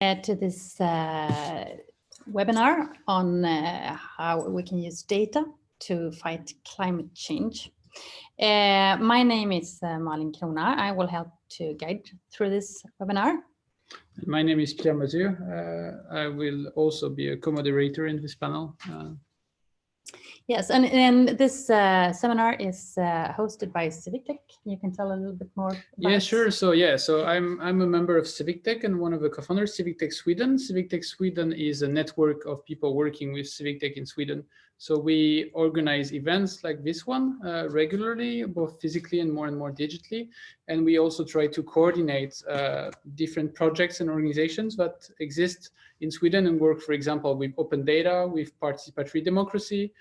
to this uh, webinar on uh, how we can use data to fight climate change. Uh, my name is uh, Malin Krona. I will help to guide through this webinar. My name is Pierre Mathieu. Uh, I will also be a co-moderator in this panel. Yes, and, and this uh, seminar is uh, hosted by CivicTech. You can tell a little bit more. yeah, sure. So yeah, so I'm I'm a member of CivicTech and one of the co-founders, CivicTech Sweden. CivicTech Sweden is a network of people working with CivicTech in Sweden. So we organize events like this one uh, regularly, both physically and more and more digitally. And we also try to coordinate uh, different projects and organizations that exist in Sweden and work, for example, with open data, with participatory democracy,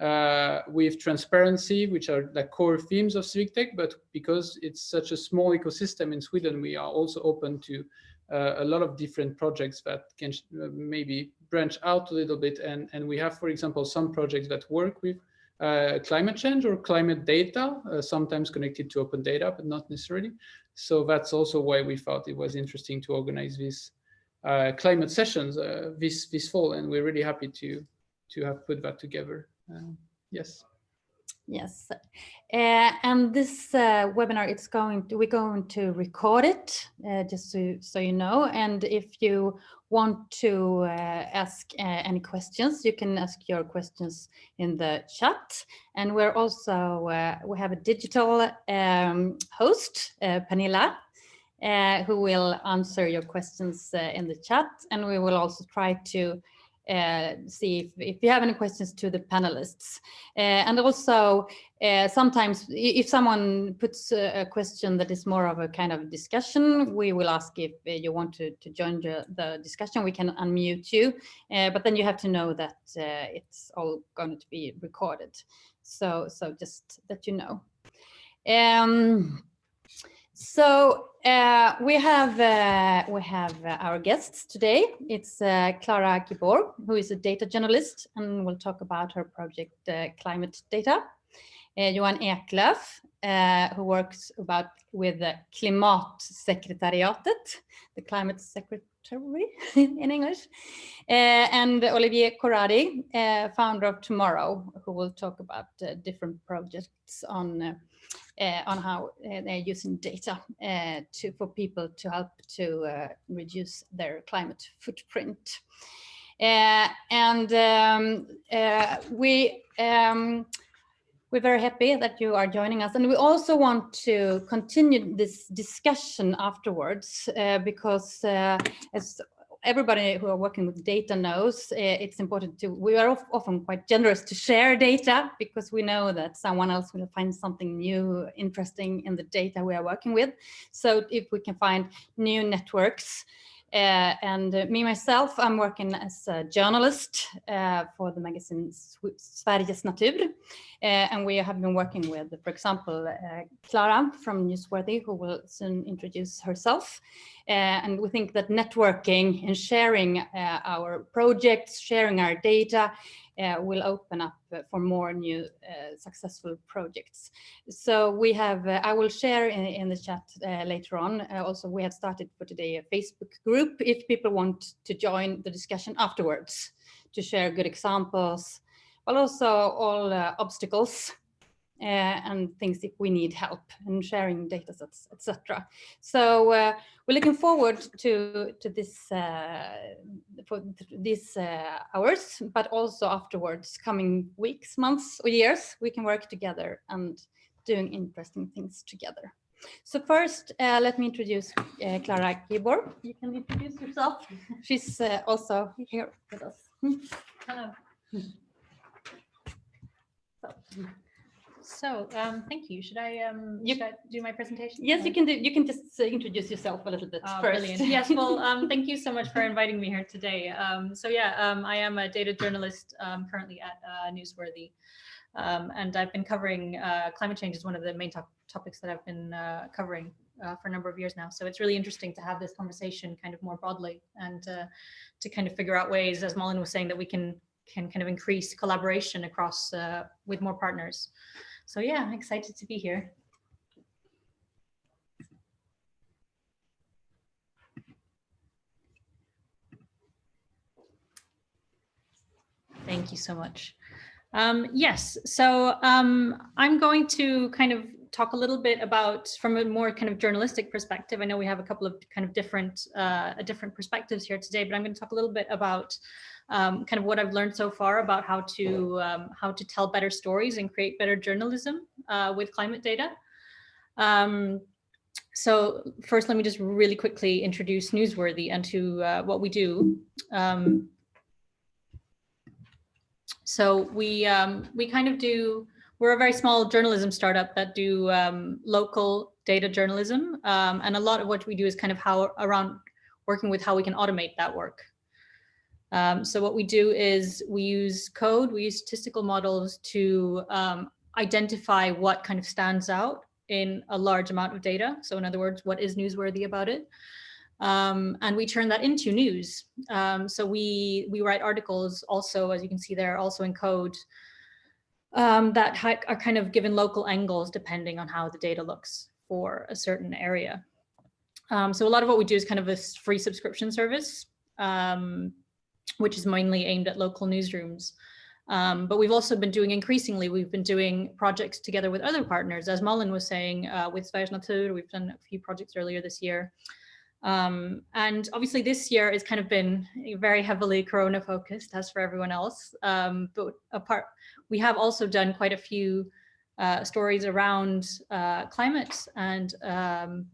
uh, with transparency, which are the core themes of CivicTech, but because it's such a small ecosystem in Sweden, we are also open to uh, a lot of different projects that can uh, maybe branch out a little bit. And, and we have, for example, some projects that work with uh, climate change or climate data, uh, sometimes connected to open data, but not necessarily. So that's also why we thought it was interesting to organize these uh, climate sessions this, this fall. And we're really happy to, to have put that together. Um, yes. Yes, uh, and this uh, webinar, it's going to, we're going to record it, uh, just so, so you know. And if you want to uh, ask uh, any questions, you can ask your questions in the chat. And we're also, uh, we have a digital um, host, Pernilla, who will answer your questions in the chat. And we will also try to uh, see if, if you have any questions to the panelists. Uh, and also, uh, sometimes if someone puts a, a, question that is more of a kind of discussion, we will ask if you want to, to join the, the discussion, we can unmute you. Uh, but then you have to know that uh, it's all going to be recorded. So, so just that you know. Um, so uh, we have uh, we have uh, our guests today. It's uh, Clara Guibourg, who is a data journalist, and we'll talk about her project uh, Climate Data. Uh, Johan Eklöf, who works about with the Klimatsekretariatet, the climate secretary in English, and Olivier Corradi, founder of Tomorrow, who will talk about different projects on on how uh, they're using data uh, to for people to help to reduce their climate footprint. and um, we um, we're very happy that you are joining us and we also want to continue this discussion afterwards uh, because uh, as everybody who are working with data knows uh, it's important to, we are often quite generous to share data because we know that someone else will find something new, interesting in the data we are working with. So if we can find new networks uh, and uh, me myself, I'm working as a journalist uh, for the magazine Sveriges Natur. Uh, and we have been working with, for example, uh, Clara from Newsworthy, who will soon introduce herself. Uh, and we think that networking and sharing our projects, sharing our data will open up uh, for more new uh, successful projects. So we have, I will share in, in the chat later on. also, we have started for today a Facebook group if people want to join the discussion afterwards to share good examples, but also all obstacles uh, and things if we need help and sharing data sets, etc. So uh, we're looking forward to to this uh, for these uh, hours, but also afterwards, coming weeks, months, or years, we can work together and doing interesting things together. So first, uh, let me introduce uh, Clara Guibourg. You can introduce yourself. She's also here with us. Hello. So. So, um, thank you. Should I, um, you, should I do my presentation? Yes, you can do. You can just uh, introduce yourself a little bit oh, first. Brilliant. Yes. Well, um, thank you so much for inviting me here today. Um, so yeah, um, I am a data journalist um, currently at uh, Newsworthy, um, and I've been covering uh, climate change as one of the main top topics that I've been uh, covering uh, for a number of years now. So it's really interesting to have this conversation kind of more broadly and uh, to kind of figure out ways, as Malin was saying, that we can can kind of increase collaboration across uh, with more partners. So yeah, excited to be here. Thank you so much. Um, yes, so um, I'm going to kind of talk a little bit about from a more kind of journalistic perspective. I know we have a couple of kind of different uh, different perspectives here today, but I'm going to talk a little bit about um, kind of what I've learned so far about how to um, how to tell better stories and create better journalism uh, with climate data. Um, so first, let me just really quickly introduce Newsworthy and to uh, what we do. Um, so we um, we kind of do, we're a very small journalism startup that do um, local data journalism. Um, and a lot of what we do is kind of how around working with how we can automate that work. Um, so what we do is we use code, we use statistical models to um, identify what kind of stands out in a large amount of data. So in other words, what is newsworthy about it? Um, and we turn that into news. Um, so we we write articles also, as you can see there, also in code um, that are kind of given local angles depending on how the data looks for a certain area. Um, so a lot of what we do is kind of a free subscription service, um, which is mainly aimed at local newsrooms. Um, but we've also been doing increasingly, we've been doing projects together with other partners, as Malin was saying, uh, with Sveriges we've done a few projects earlier this year. Um, and obviously this year has kind of been very heavily Corona focused as for everyone else. Um, but apart, we have also done quite a few uh, stories around uh, climate and um,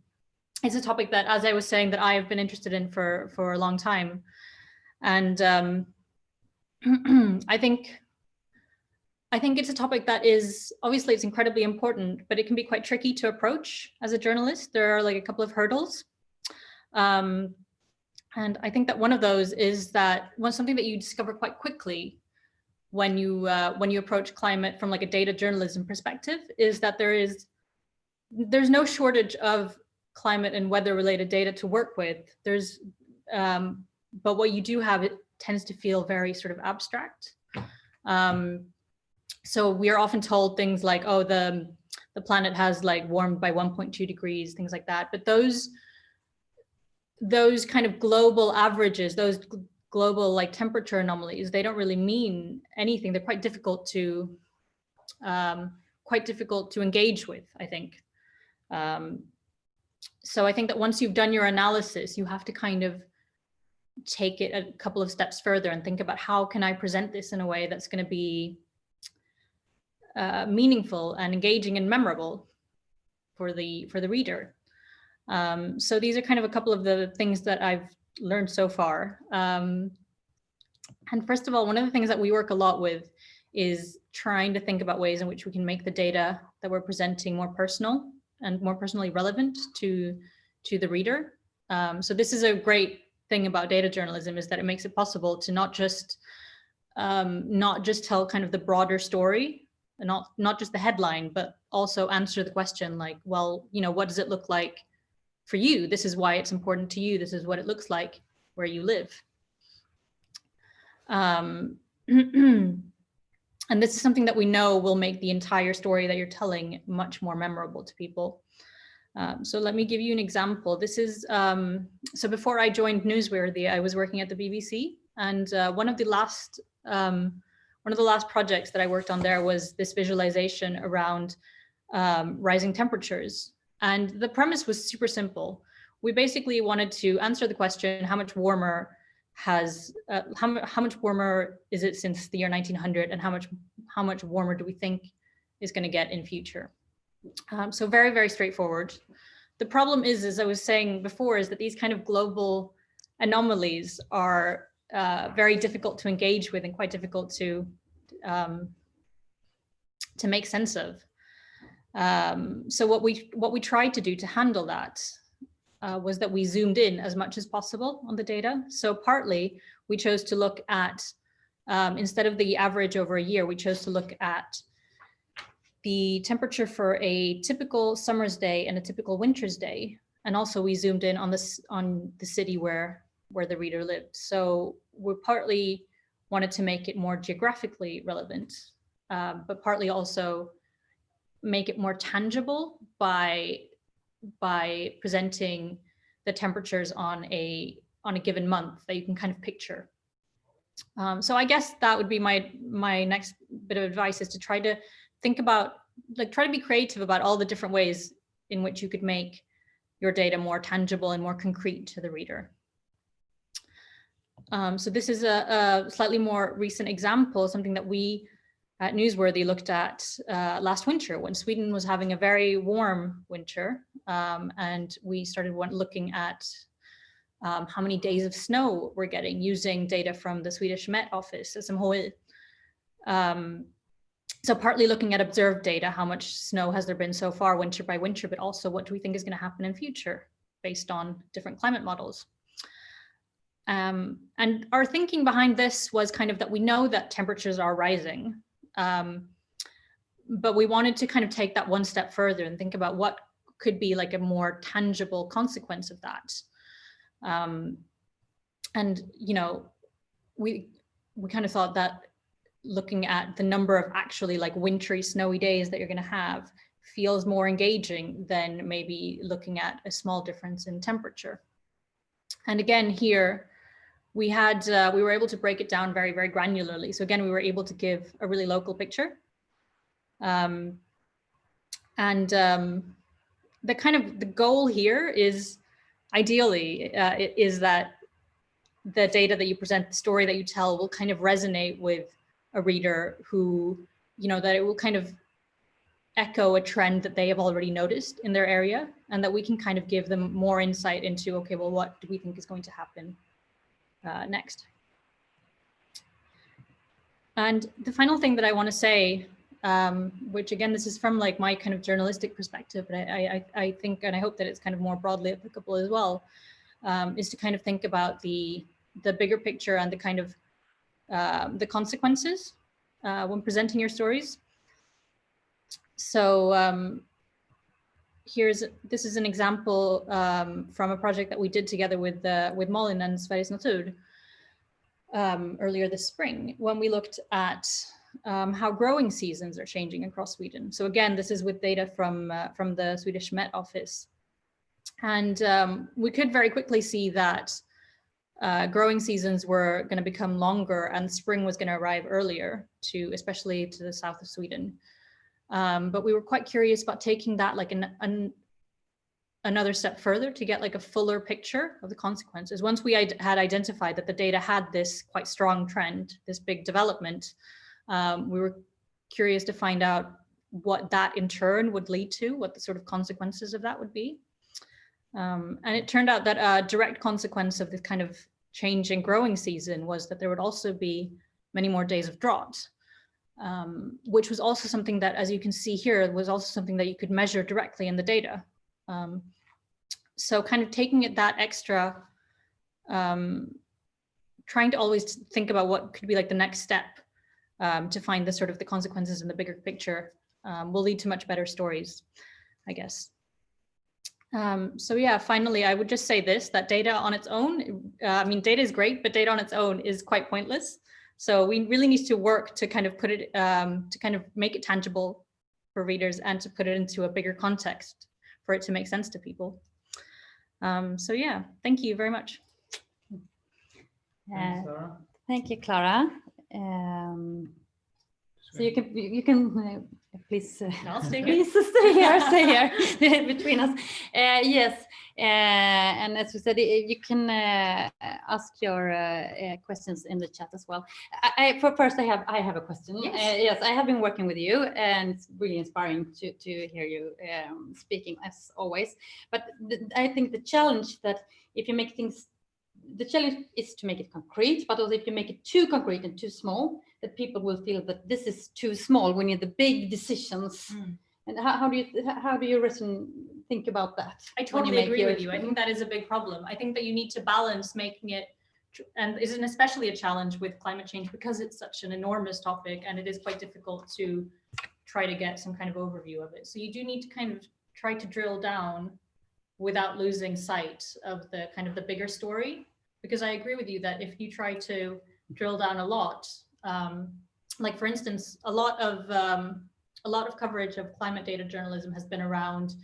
it's a topic that, as I was saying, that I have been interested in for, for a long time. And um, I think I think it's a topic that is obviously it's incredibly important, but it can be quite tricky to approach as a journalist. There are like a couple of hurdles. Um, and I think that one of those is that one something that you discover quite quickly when you uh, when you approach climate from like a data journalism perspective is that there is there's no shortage of climate and weather related data to work with. There's um, but what you do have it tends to feel very sort of abstract. Um, so we are often told things like, oh, the the planet has like warmed by 1.2 degrees, things like that. But those those kind of global averages, those global like temperature anomalies, they don't really mean anything. They're quite difficult to um, quite difficult to engage with, I think. Um, so I think that once you've done your analysis, you have to kind of take it a couple of steps further and think about how can I present this in a way that's going to be uh, meaningful and engaging and memorable for the for the reader. Um, so these are kind of a couple of the things that I've learned so far. Um, and first of all, one of the things that we work a lot with is trying to think about ways in which we can make the data that we're presenting more personal and more personally relevant to, to the reader. Um, so this is a great thing about data journalism is that it makes it possible to not just um, not just tell kind of the broader story not not just the headline, but also answer the question like, well, you know, what does it look like for you. This is why it's important to you. This is what it looks like where you live. Um, and this is something that we know will make the entire story that you're telling much more memorable to people. Um, so let me give you an example. This is, um, so before I joined Newsworthy, I was working at the BBC and uh, one of the last, um, one of the last projects that I worked on there was this visualization around um, rising temperatures and the premise was super simple. We basically wanted to answer the question, how much warmer has, uh, how, how much warmer is it since the year 1900 and how much, how much warmer do we think is gonna get in future? Um, so very, very straightforward. The problem is, as I was saying before, is that these kind of global anomalies are uh, very difficult to engage with and quite difficult to um, to make sense of. Um, so what we what we tried to do to handle that uh, was that we zoomed in as much as possible on the data. So partly we chose to look at, um, instead of the average over a year, we chose to look at the temperature for a typical summer's day and a typical winter's day. And also we zoomed in on this on the city where where the reader lived. So we partly wanted to make it more geographically relevant, um, but partly also make it more tangible by by presenting the temperatures on a on a given month that you can kind of picture. Um, so I guess that would be my my next bit of advice is to try to think about like try to be creative about all the different ways in which you could make your data more tangible and more concrete to the reader. Um, so this is a, a, slightly more recent example, something that we at Newsworthy looked at uh, last winter when Sweden was having a very warm winter. Um, and we started looking at um, how many days of snow we're getting using data from the Swedish Met Office, SMHI. Um, so partly looking at observed data, how much snow has there been so far winter by winter, but also what do we think is going to happen in future based on different climate models. Um, and our thinking behind this was kind of that we know that temperatures are rising, um, but we wanted to kind of take that one step further and think about what could be like a more tangible consequence of that. Um, and, you know, we, we kind of thought that looking at the number of actually like wintry snowy days that you're going to have feels more engaging than maybe looking at a small difference in temperature. And again, here we had, uh, we were able to break it down very, very granularly. So again, we were able to give a really local picture. Um, and um, the kind of the goal here is ideally uh, is that the data that you present, the story that you tell will kind of resonate with a reader who, you know, that it will kind of echo a trend that they have already noticed in their area and that we can kind of give them more insight into, okay, well, what do we think is going to happen uh, next? And the final thing that I want to say, um, which again, this is from like my kind of journalistic perspective, but I, I, I think, and I hope that it's kind of more broadly applicable as well, um, is to kind of think about the, the bigger picture and the kind of um, the consequences uh, when presenting your stories. So um, here's this is an example um, from a project that we did together with uh, with Malin and Sveriges Natur um, earlier this spring when we looked at um, how growing seasons are changing across Sweden. So again, this is with data from uh, from the Swedish Met Office. And we could very quickly see that uh, growing seasons were going to become longer and spring was going to arrive earlier to especially to the south of Sweden. Um, but we were quite curious about taking that like an, an, another step further to get like a fuller picture of the consequences. Once we had identified that the data had this quite strong trend, this big development, um, we were curious to find out what that in turn would lead to, what the sort of consequences of that would be. Um, and it turned out that a direct consequence of this kind of change in growing season was that there would also be many more days of drought, um, which was also something that, as you can see here, was also something that you could measure directly in the data. Um, so kind of taking it that extra, um, trying to always think about what could be like the next step um, to find the sort of the consequences in the bigger picture um, will lead to much better stories, I guess. Um, so yeah, finally, I would just say this, that data on its own, uh, I mean, data is great, but data on its own is quite pointless. So we really need to work to kind of put it, um, to kind of make it tangible for readers and to put it into a bigger context for it to make sense to people. Um, so yeah, thank you very much. Uh, thank you, Clara. Um, so you can you can uh, please uh, I'll stay please stay here, stay here between us. Uh, yes, uh, and as we said, you can uh, ask your uh, questions in the chat as well. I, I, for first, I have I have a question. Yes. yes, I have been working with you, and it's really inspiring to to hear you um, speaking as always. But I think the challenge that if you make things the challenge is to make it concrete, but also if you make it too concrete and too small, that people will feel that this is too small We need the big decisions. Mm. And how, how, do you how do you reason think about that? I totally agree with you. I think that is a big problem. I think that you need to balance making it and is an especially a challenge with climate change because it's such an enormous topic and it is quite difficult to try to get some kind of overview of it. So you do need to kind of try to drill down without losing sight of the kind of the bigger story. Because I agree with you that if you try to drill down a lot, um, like for instance, a lot of um, a lot of coverage of climate data journalism has been around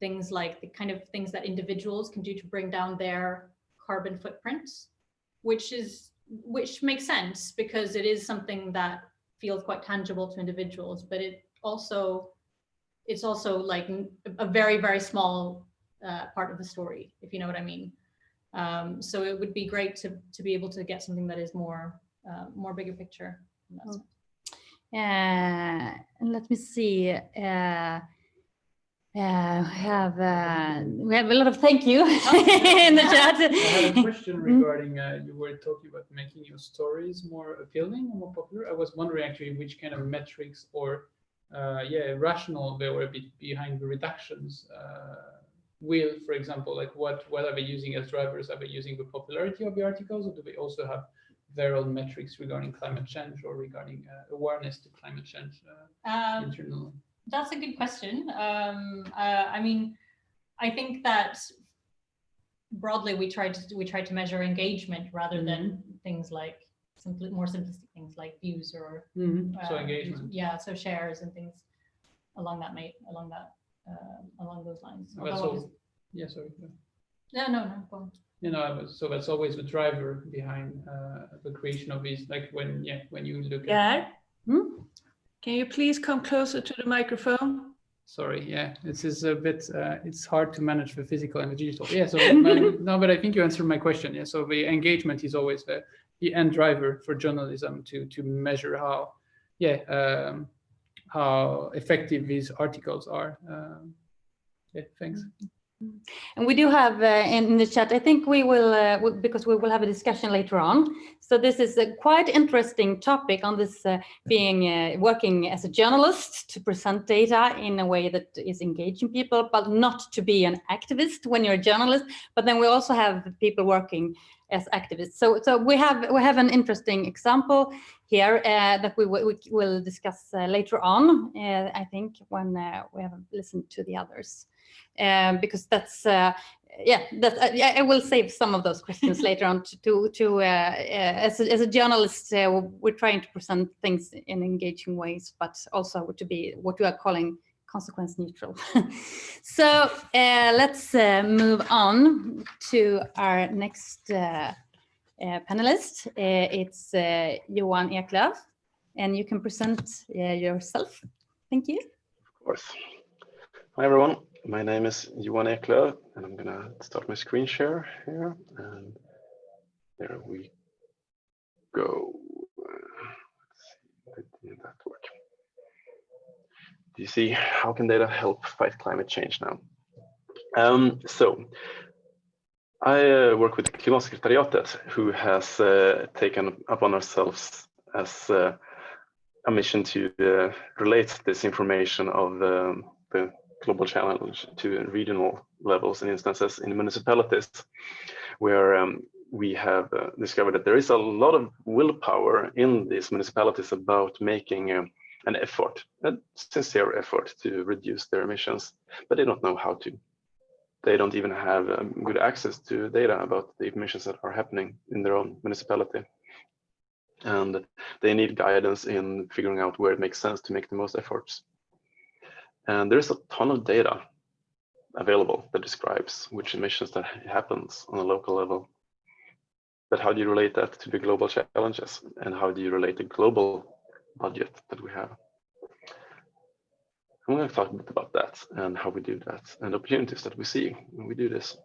things like the kind of things that individuals can do to bring down their carbon footprints, which is which makes sense because it is something that feels quite tangible to individuals, but it also, it's also like a very, very small uh, part of the story, if you know what I mean. Um, so it would be great to, to be able to get something that is more, uh, more bigger picture. in that Mm. sense. Uh, and let me see. Uh, uh, we have uh, we have a lot of thank you in the chat. I had a question regarding, uh, you were talking about making your stories more appealing and more popular. I was wondering actually which kind of metrics or, uh, yeah, rational they were be behind the reductions. Will, for example, like what, what are they using as drivers? Are they using the popularity of the articles or do they also have their own metrics regarding climate change or regarding uh, awareness to climate change uh, Um, internally? That's a good question. Um, uh, I mean, I think that broadly we tried to we tried to measure engagement rather than things like simply more simplistic things like views or So uh, engagement. Yeah, so shares and things along that mate along that uh, along those lines. That's Although all. obvious- Yeah, sorry. yeah. No, no, no. Go on. You know, I was- so that's always the driver behind uh, the creation of these, like when, yeah, when you look at, Yeah. Hmm? Can you please come closer to the microphone? sorry, yeah, this is a bit, uh, it's hard to manage the physical and the digital. Yeah, so, my- no, but I think you answered my question. Yeah, so the engagement is always the, the end driver for journalism to, to measure how, yeah, um, how effective these articles are. Um, Yeah, thanks. And we do have uh, in the chat, I think we will, uh, because we will have a discussion later on. So this is a quite interesting topic on this uh, being, uh, working as a journalist to present data in a way that is engaging people, but not to be an activist when you're a journalist. But then we also have people working as activists. So, so we have, we have an interesting example here uh, that we, will- we will discuss uh, later on, uh, I think, when uh, we have listened to the others um, because that's uh, yeah that uh, yeah, I will save some of those questions later on to to, to uh, uh, as, a, as a journalist uh, we're trying to present things in engaging ways but also to be what we are calling consequence neutral so uh, let's uh, move on to our next uh, uh, panelist uh, it's uh, Johan Eklöf and you can present uh, yourself thank you Of course. Hi, everyone. My name is Johan Eklöf, and I'm gonna start my screen share here. And there we go. Let's see, did that work? Do you see how can data help fight climate change now? Um, so I uh, work with Klimatsekretariatet, who has uh, taken upon ourselves as uh, a mission to uh, relate this information of the, the global challenge to regional levels and instances in municipalities, where um, we have uh, discovered that there is a lot of willpower in these municipalities about making um, an effort, a sincere effort to reduce their emissions, but they don't know how to. They don't even have um, good access to data about the emissions that are happening in their own municipality. And they need guidance in figuring out where it makes sense to make the most efforts. And there's a ton of data available that describes which emissions that happens on a local level. But how do you relate that to the global challenges? And how do you relate the global budget that we have? I'm going to talk a bit about that and how we do that and opportunities that we see when we do this.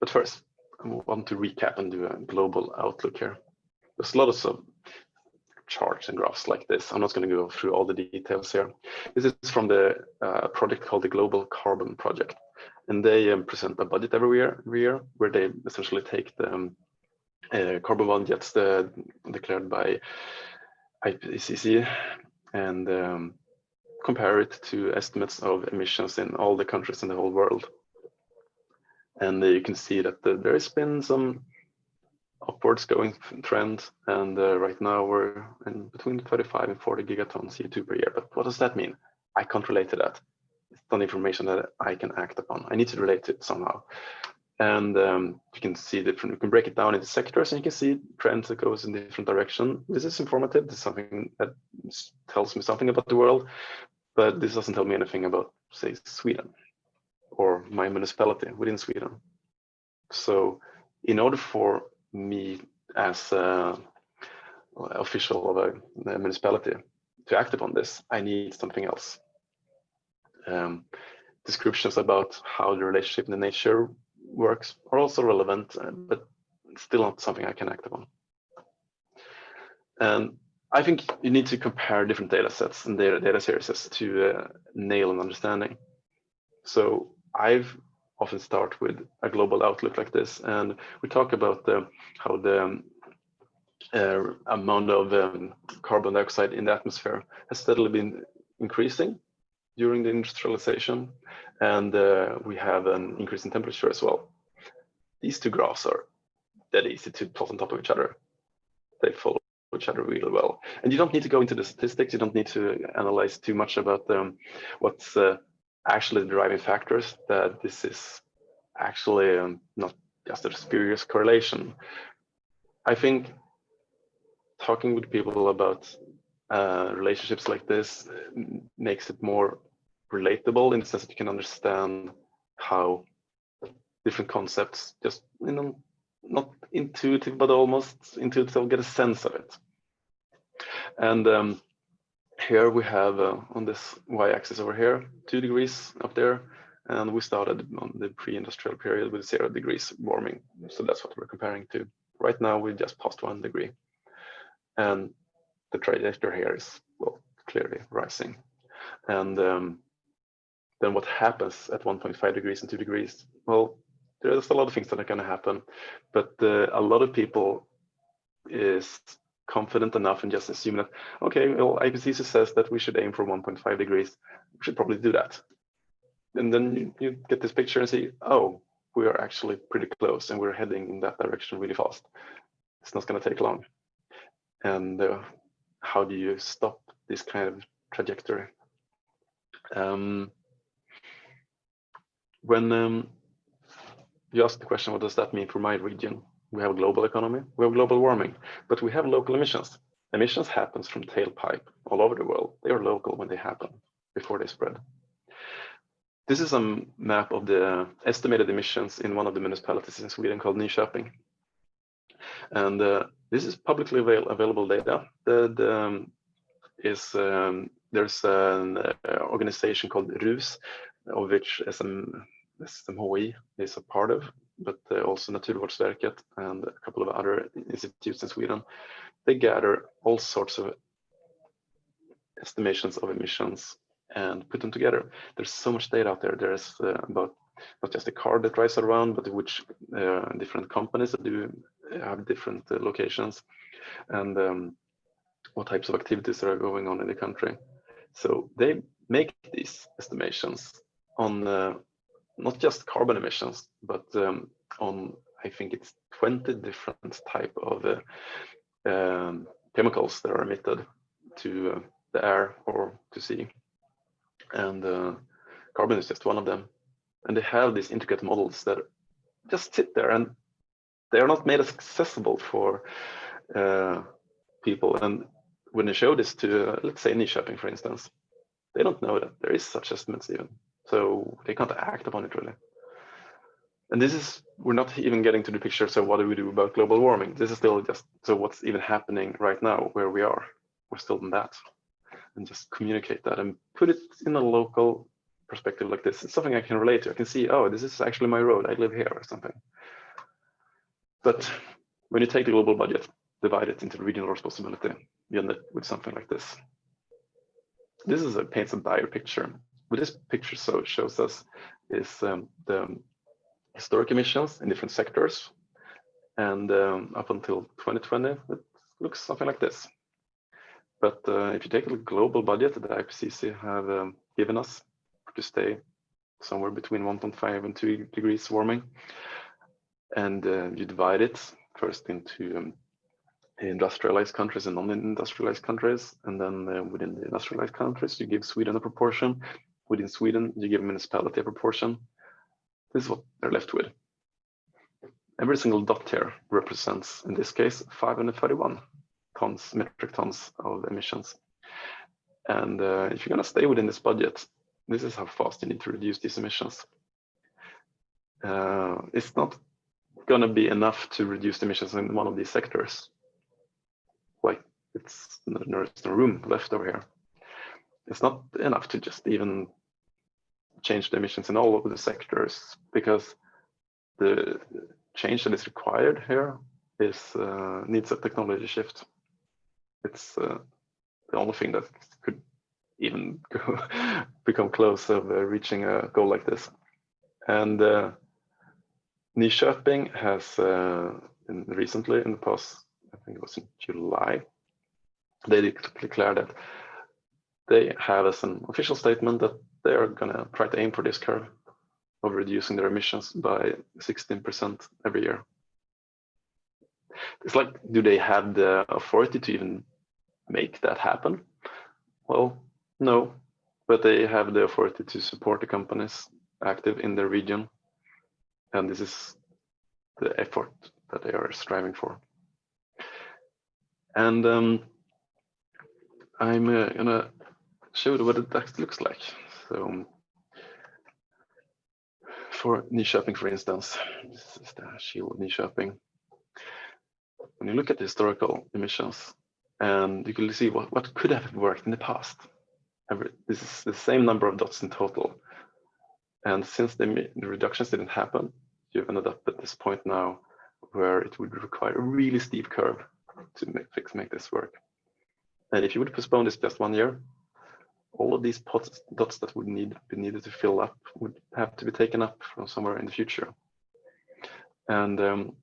But first, I want to recap and do a global outlook here. There's a lot of charts and graphs like this. I'm not going to go through all the details here. This is from the uh, project called the Global Carbon Project. And they um, present a budget every year, every year where they essentially take the um, uh, carbon budgets uh, declared by IPCC and um, compare it to estimates of emissions in all the countries in the whole world. And uh, you can see that the, there has been some upwards going trend. And uh, right now we're in between 35 and 40 gigatons CO2 per year. But what does that mean? I can't relate to that. It's not information that I can act upon. I need to relate to it somehow. And um, you can see different, you can break it down into sectors and you can see trends that goes in different direction. This is informative. This is something that tells me something about the world, but this doesn't tell me anything about, say, Sweden or my municipality within Sweden. So in order for me as a official of a, municipality to act upon this, I need something else. Um, descriptions about how the relationship in the nature works are also relevant, uh, but still not something I can act upon. And I think you need to compare different data sets and data, data series to uh, nail an understanding. So I've often start with a global outlook like this, and we talk about the, how the uh, amount of um, carbon dioxide in the atmosphere has steadily been increasing during the industrialization, and uh, we have an increase in temperature as well. These two graphs are that easy to plot on top of each other. They follow each other really well. And you don't need to go into the statistics. You don't need to analyze too much about um, what's uh, actually driving factors. That this is actually um, not just a spurious correlation. I think talking with people about uh, relationships like this makes it more relatable in the sense that you can understand how different concepts just you know not intuitive but almost intuitive get a sense of it and um, here we have uh, on this y-axis over here two degrees up there and we started on the pre-industrial period with zero degrees warming. So that's what we're comparing to. Right now we just passed one degree. And the trajectory here is well clearly rising. And um, then what happens at 1.5 degrees and 2 degrees? Well there's a lot of things that are going to happen but uh, a lot of people is confident enough and just assume that okay well IPCC says that we should aim for 1.5 degrees we should probably do that and then you, you get this picture and see oh we are actually pretty close and we're heading in that direction really fast it's not going to take long and uh, how do you stop this kind of trajectory? Um, when um, you ask the question, what does that mean for my region? We have a global economy, we have global warming, but we have local emissions. Emissions happens from tailpipe all over the world. They are local when they happen, before they spread. This is a map of the estimated emissions in one of the municipalities in Sweden called Nyköping. And uh, this is publicly avail available data that um, is um, there's an uh, organization called RUS, of which SM, SMHI is a part of, but uh, also Naturvårdsverket and a couple of other institutes in Sweden. They gather all sorts of estimations of emissions and put them together. There's so much data out there. There's uh, about not just the car that drives around, but which uh, different companies that do have different uh, locations and um, what types of activities are going on in the country. So they make these estimations on uh, not just carbon emissions, but um, on I think it's 20 different type of uh, um, chemicals that are emitted to uh, the air or to sea. And uh, carbon is just one of them. And they have these intricate models that just sit there and they are not made accessible for uh, people. And when they show this to, uh, let's say, Nyköping, for instance, they don't know that there is such estimates even. So they can't act upon it really. And this is, we're not even getting to the picture. So what do we do about global warming? This is still just, so what's even happening right now where we are? We're still in that. And just communicate that and put it in a local perspective like this. It's something I can relate to. I can see, oh, this is actually my road. I live here or something. But when you take the global budget, divide it into regional responsibility, you end up with something like this. This is a paints a dire picture. What this picture so shows us is um, the historic emissions in different sectors. And um, up until 2020, it looks something like this. But uh, if you take a global budget that the IPCC have um, given us to stay somewhere between 1.5 and 2 degrees warming, and uh, you divide it first into um, industrialized countries and non-industrialized countries, and then uh, within the industrialized countries, you give Sweden a proportion. Within Sweden, you give a municipality a proportion. This is what they're left with. Every single dot here represents, in this case, 531 tons, metric tons of emissions. And uh, if you're going to stay within this budget, this is how fast you need to reduce these emissions. Uh, it's not going to be enough to reduce emissions in one of these sectors. Like it's there's no room left over here. It's not enough to just even change the emissions in all of the sectors because the change that is required here is uh, needs a technology shift. It's uh, the only thing that could even become close of uh, reaching a goal like this. And uh, Nyköping has uh, in recently, in the past, I think it was in July, they declared that they have as an official statement that they are going to try to aim for this curve of reducing their emissions by 16% every year. It's like, do they have the authority to even make that happen? Well, no, but they have the authority to support the companies active in their region. And this is the effort that they are striving for. And um, I'm uh, gonna show you what it actually looks like. So um, for Nyköping, for instance, this is the shield of Nyköping. When you look at the historical emissions, and you can see what, what could have worked in the past. This is the same number of dots in total. And since the, the reductions didn't happen, you've ended up at this point now where it would require a really steep curve to make, make this work. And if you would postpone this just one year, all of these pots, dots that would need be needed to fill up would have to be taken up from somewhere in the future. And um,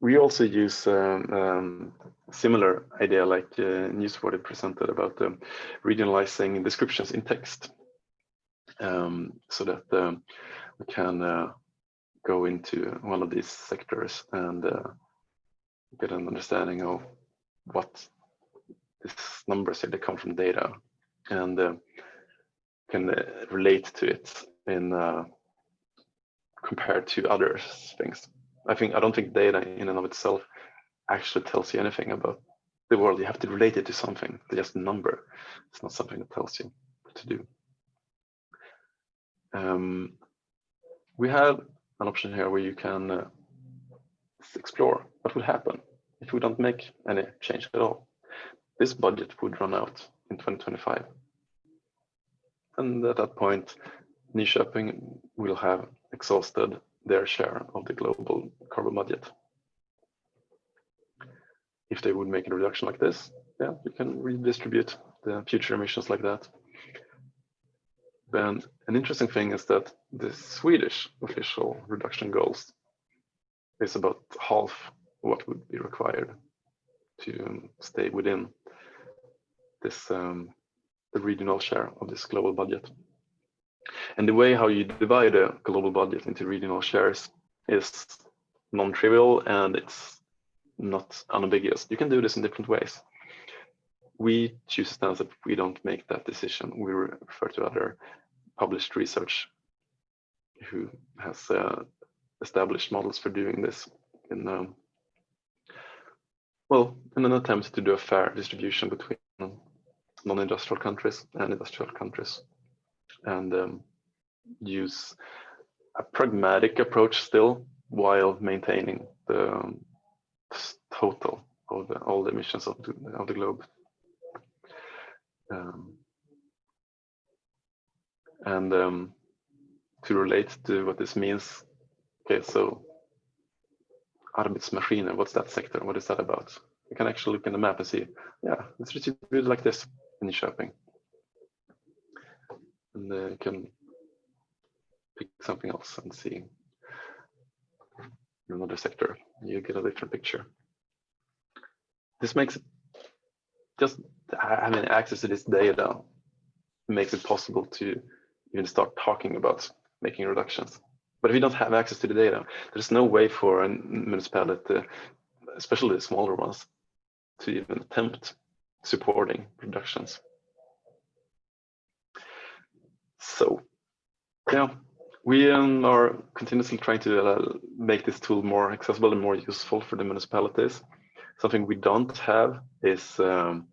we also use um, um, similar idea like uh, Newsworthy presented about um, regionalizing descriptions in text um, so that um, we can uh, go into one of these sectors and uh, get an understanding of what these numbers here, they come from data and uh, can uh, relate to it in uh, compared to other things. I think I don't think data in and of itself actually tells you anything about the world. You have to relate it to something. Just a number. It's not something that tells you what to do. Um, we have an option here where you can uh, explore what would happen if we don't make any change at all. This budget would run out in 2025. And at that point, Nyköping will have exhausted their share of the global carbon budget. If they would make a reduction like this, yeah, you can redistribute the future emissions like that. And an interesting thing is that the Swedish official reduction goals is about half what would be required to stay within this um, the regional share of this global budget. And the way how you divide a global budget into regional shares is non-trivial and it's not unambiguous. You can do this in different ways. We choose a stance that we don't make that decision. We refer to other published research who has uh, established models for doing this in um, well, in an attempt to do a fair distribution between non-industrial countries and industrial countries and um, use a pragmatic approach still while maintaining the um, total of the, all the emissions of the, of the globe. Um, and um, to relate to what this means, okay, so Arbetsmaskiner, what's that sector? What is that about? You can actually look in the map and see, yeah, it's distributed like this in shopping. And then you can pick something else and see another sector. You get a different picture. This makes it just having access to this data makes it possible to even start talking about making reductions. But if you don't have access to the data, there's no way for a municipality, especially the smaller ones, to even attempt supporting reductions. So, yeah, we um, are continuously trying to uh, make this tool more accessible and more useful for the municipalities. Something we don't have is um,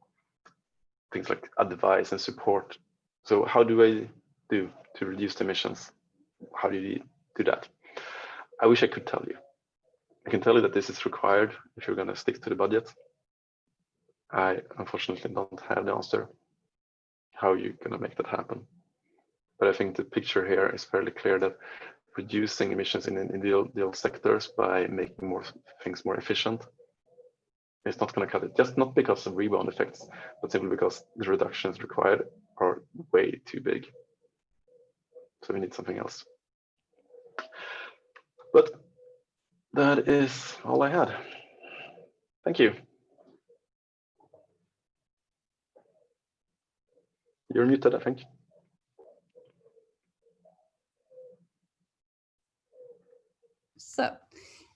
things like advice and support. So how do I do to reduce emissions? How do you do that? I wish I could tell you. I can tell you that this is required if you're going to stick to the budget. I unfortunately don't have the answer how you're going to make that happen. But I think the picture here is fairly clear that reducing emissions in individual sectors by making more things more efficient is not going to cut it, just not because of rebound effects, but simply because the reductions required are way too big. So we need something else. But that is all I had. Thank you. You're muted, I think. So,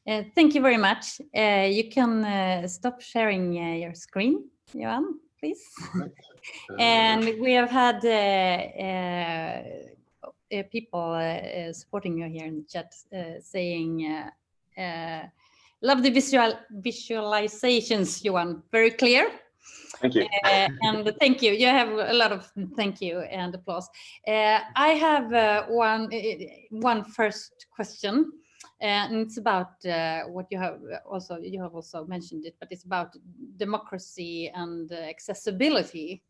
uh, thank you very much. Uh, you can uh, stop sharing uh, your screen, Johan, please. Right. and we have had uh, people supporting you here in the chat saying, love the visual visualizations, Johan, very clear. Thank you. Uh, and thank you. You have a lot of thank you and applause. Uh, I have uh, one one first question, and it's about what you have also you have also mentioned it, but it's about democracy and accessibility.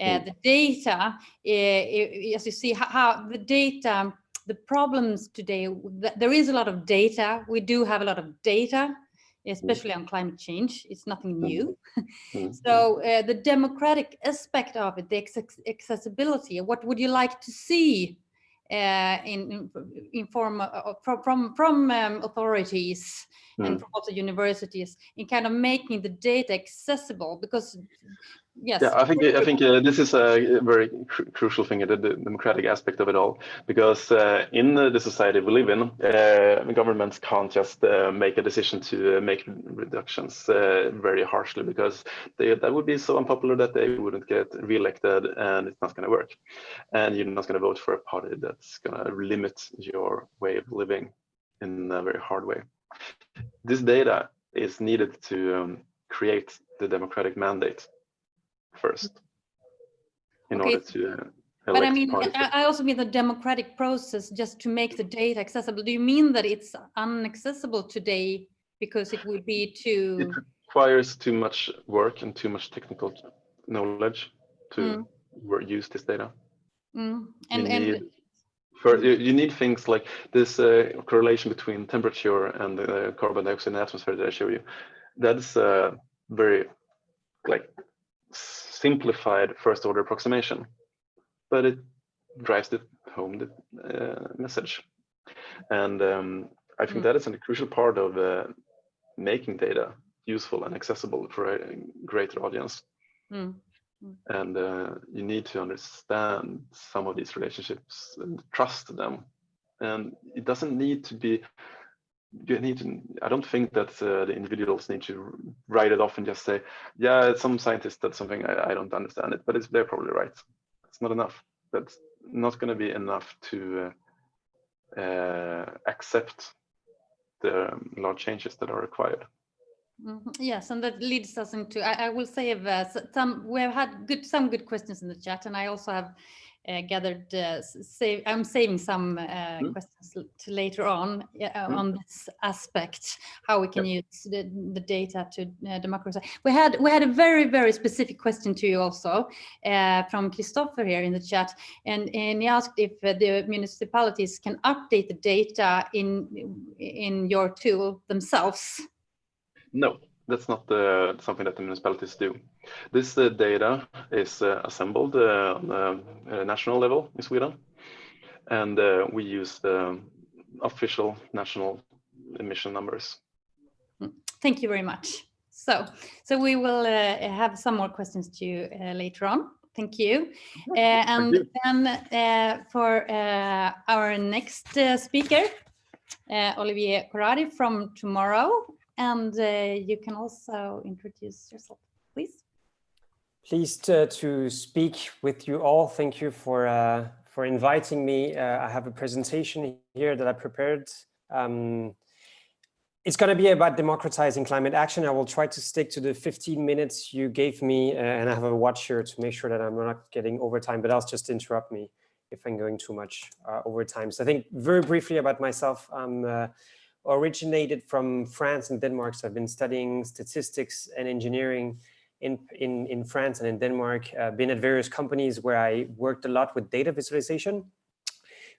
Mm. The data, as you see, how, how the data the problems today, there is a lot of data. We do have a lot of data, especially on climate change. It's nothing Mm-hmm. new. so uh, the democratic aspect of it, the accessibility, what would you like to see uh, in, in form of, from, from, from um, authorities Mm. and from also universities in kind of making the data accessible because yes. Yeah, I think I think uh, this is a very cr crucial thing, the, the, democratic aspect of it all, because uh, in the society we live in, uh, governments can't just uh, make a decision to uh, make reductions uh, very harshly, because they, that would be so unpopular that they wouldn't get re-elected, and it's not going to work, and you're not going to vote for a party that's going to limit your way of living in a very hard way. This data is needed to um, create the democratic mandate first in Okay. order to uh, but I mean. I also mean the democratic process just to make the data accessible. Do you mean that it's unaccessible today because it would be too? It requires too much work and too much technical knowledge to Mm. use this data. Mm, You and and need, for, you, you need things like this uh, correlation between temperature and the carbon dioxide in the atmosphere that I show you. That's a very like simplified first order approximation, but it drives it home the uh, message. And um, I think Mm. that is a crucial part of uh, making data useful and accessible for a greater audience. mm, And uh, you need to understand some of these relationships and trust them. And it doesn't need to be you need to i don't think that uh, the individuals need to write it off and just say yeah some scientist did something I, I don't understand it but it's they're probably right it's not enough that's not going to be enough to uh, uh, accept the um, large changes that are required mhm. yes, and that leads us into. I, I will save uh, some. We have had good some good questions in the chat, and I also have gathered. Uh, save. I'm saving some uh, Mm. questions to later on uh, Mm. on this aspect, how we can use the, the data to uh, democratize. We had we had a very very specific question to you also uh, from Christopher here in the chat, and and he asked if uh, the municipalities can update the data in in your tool themselves. No, that's not uh, something that the municipalities do. This uh, data is uh, assembled uh, on a, a national level in Sweden, and uh, we use the official national emission numbers. Thank you very much. So, so we will uh, have some more questions to you uh, later on. Thank you. Uh, and you. then uh, for uh, our next uh, speaker, uh, Olivier Corradi from Tomorrow. And uh, you can also introduce yourself, please. Pleased to speak with you all. Thank you for uh, for inviting me. Uh, I have a presentation here that I prepared. Um, it's going to be about democratizing climate action. I will try to stick to the 15 minutes you gave me, uh, and I have a watch here to make sure that I'm not getting overtime, but else just interrupt me if I'm going too much uh, overtime. So I think very briefly about myself, I'm uh, originated from France and Denmark. So I've been studying statistics and engineering in, in, in France and in Denmark, uh, been at various companies where I worked a lot with data visualization.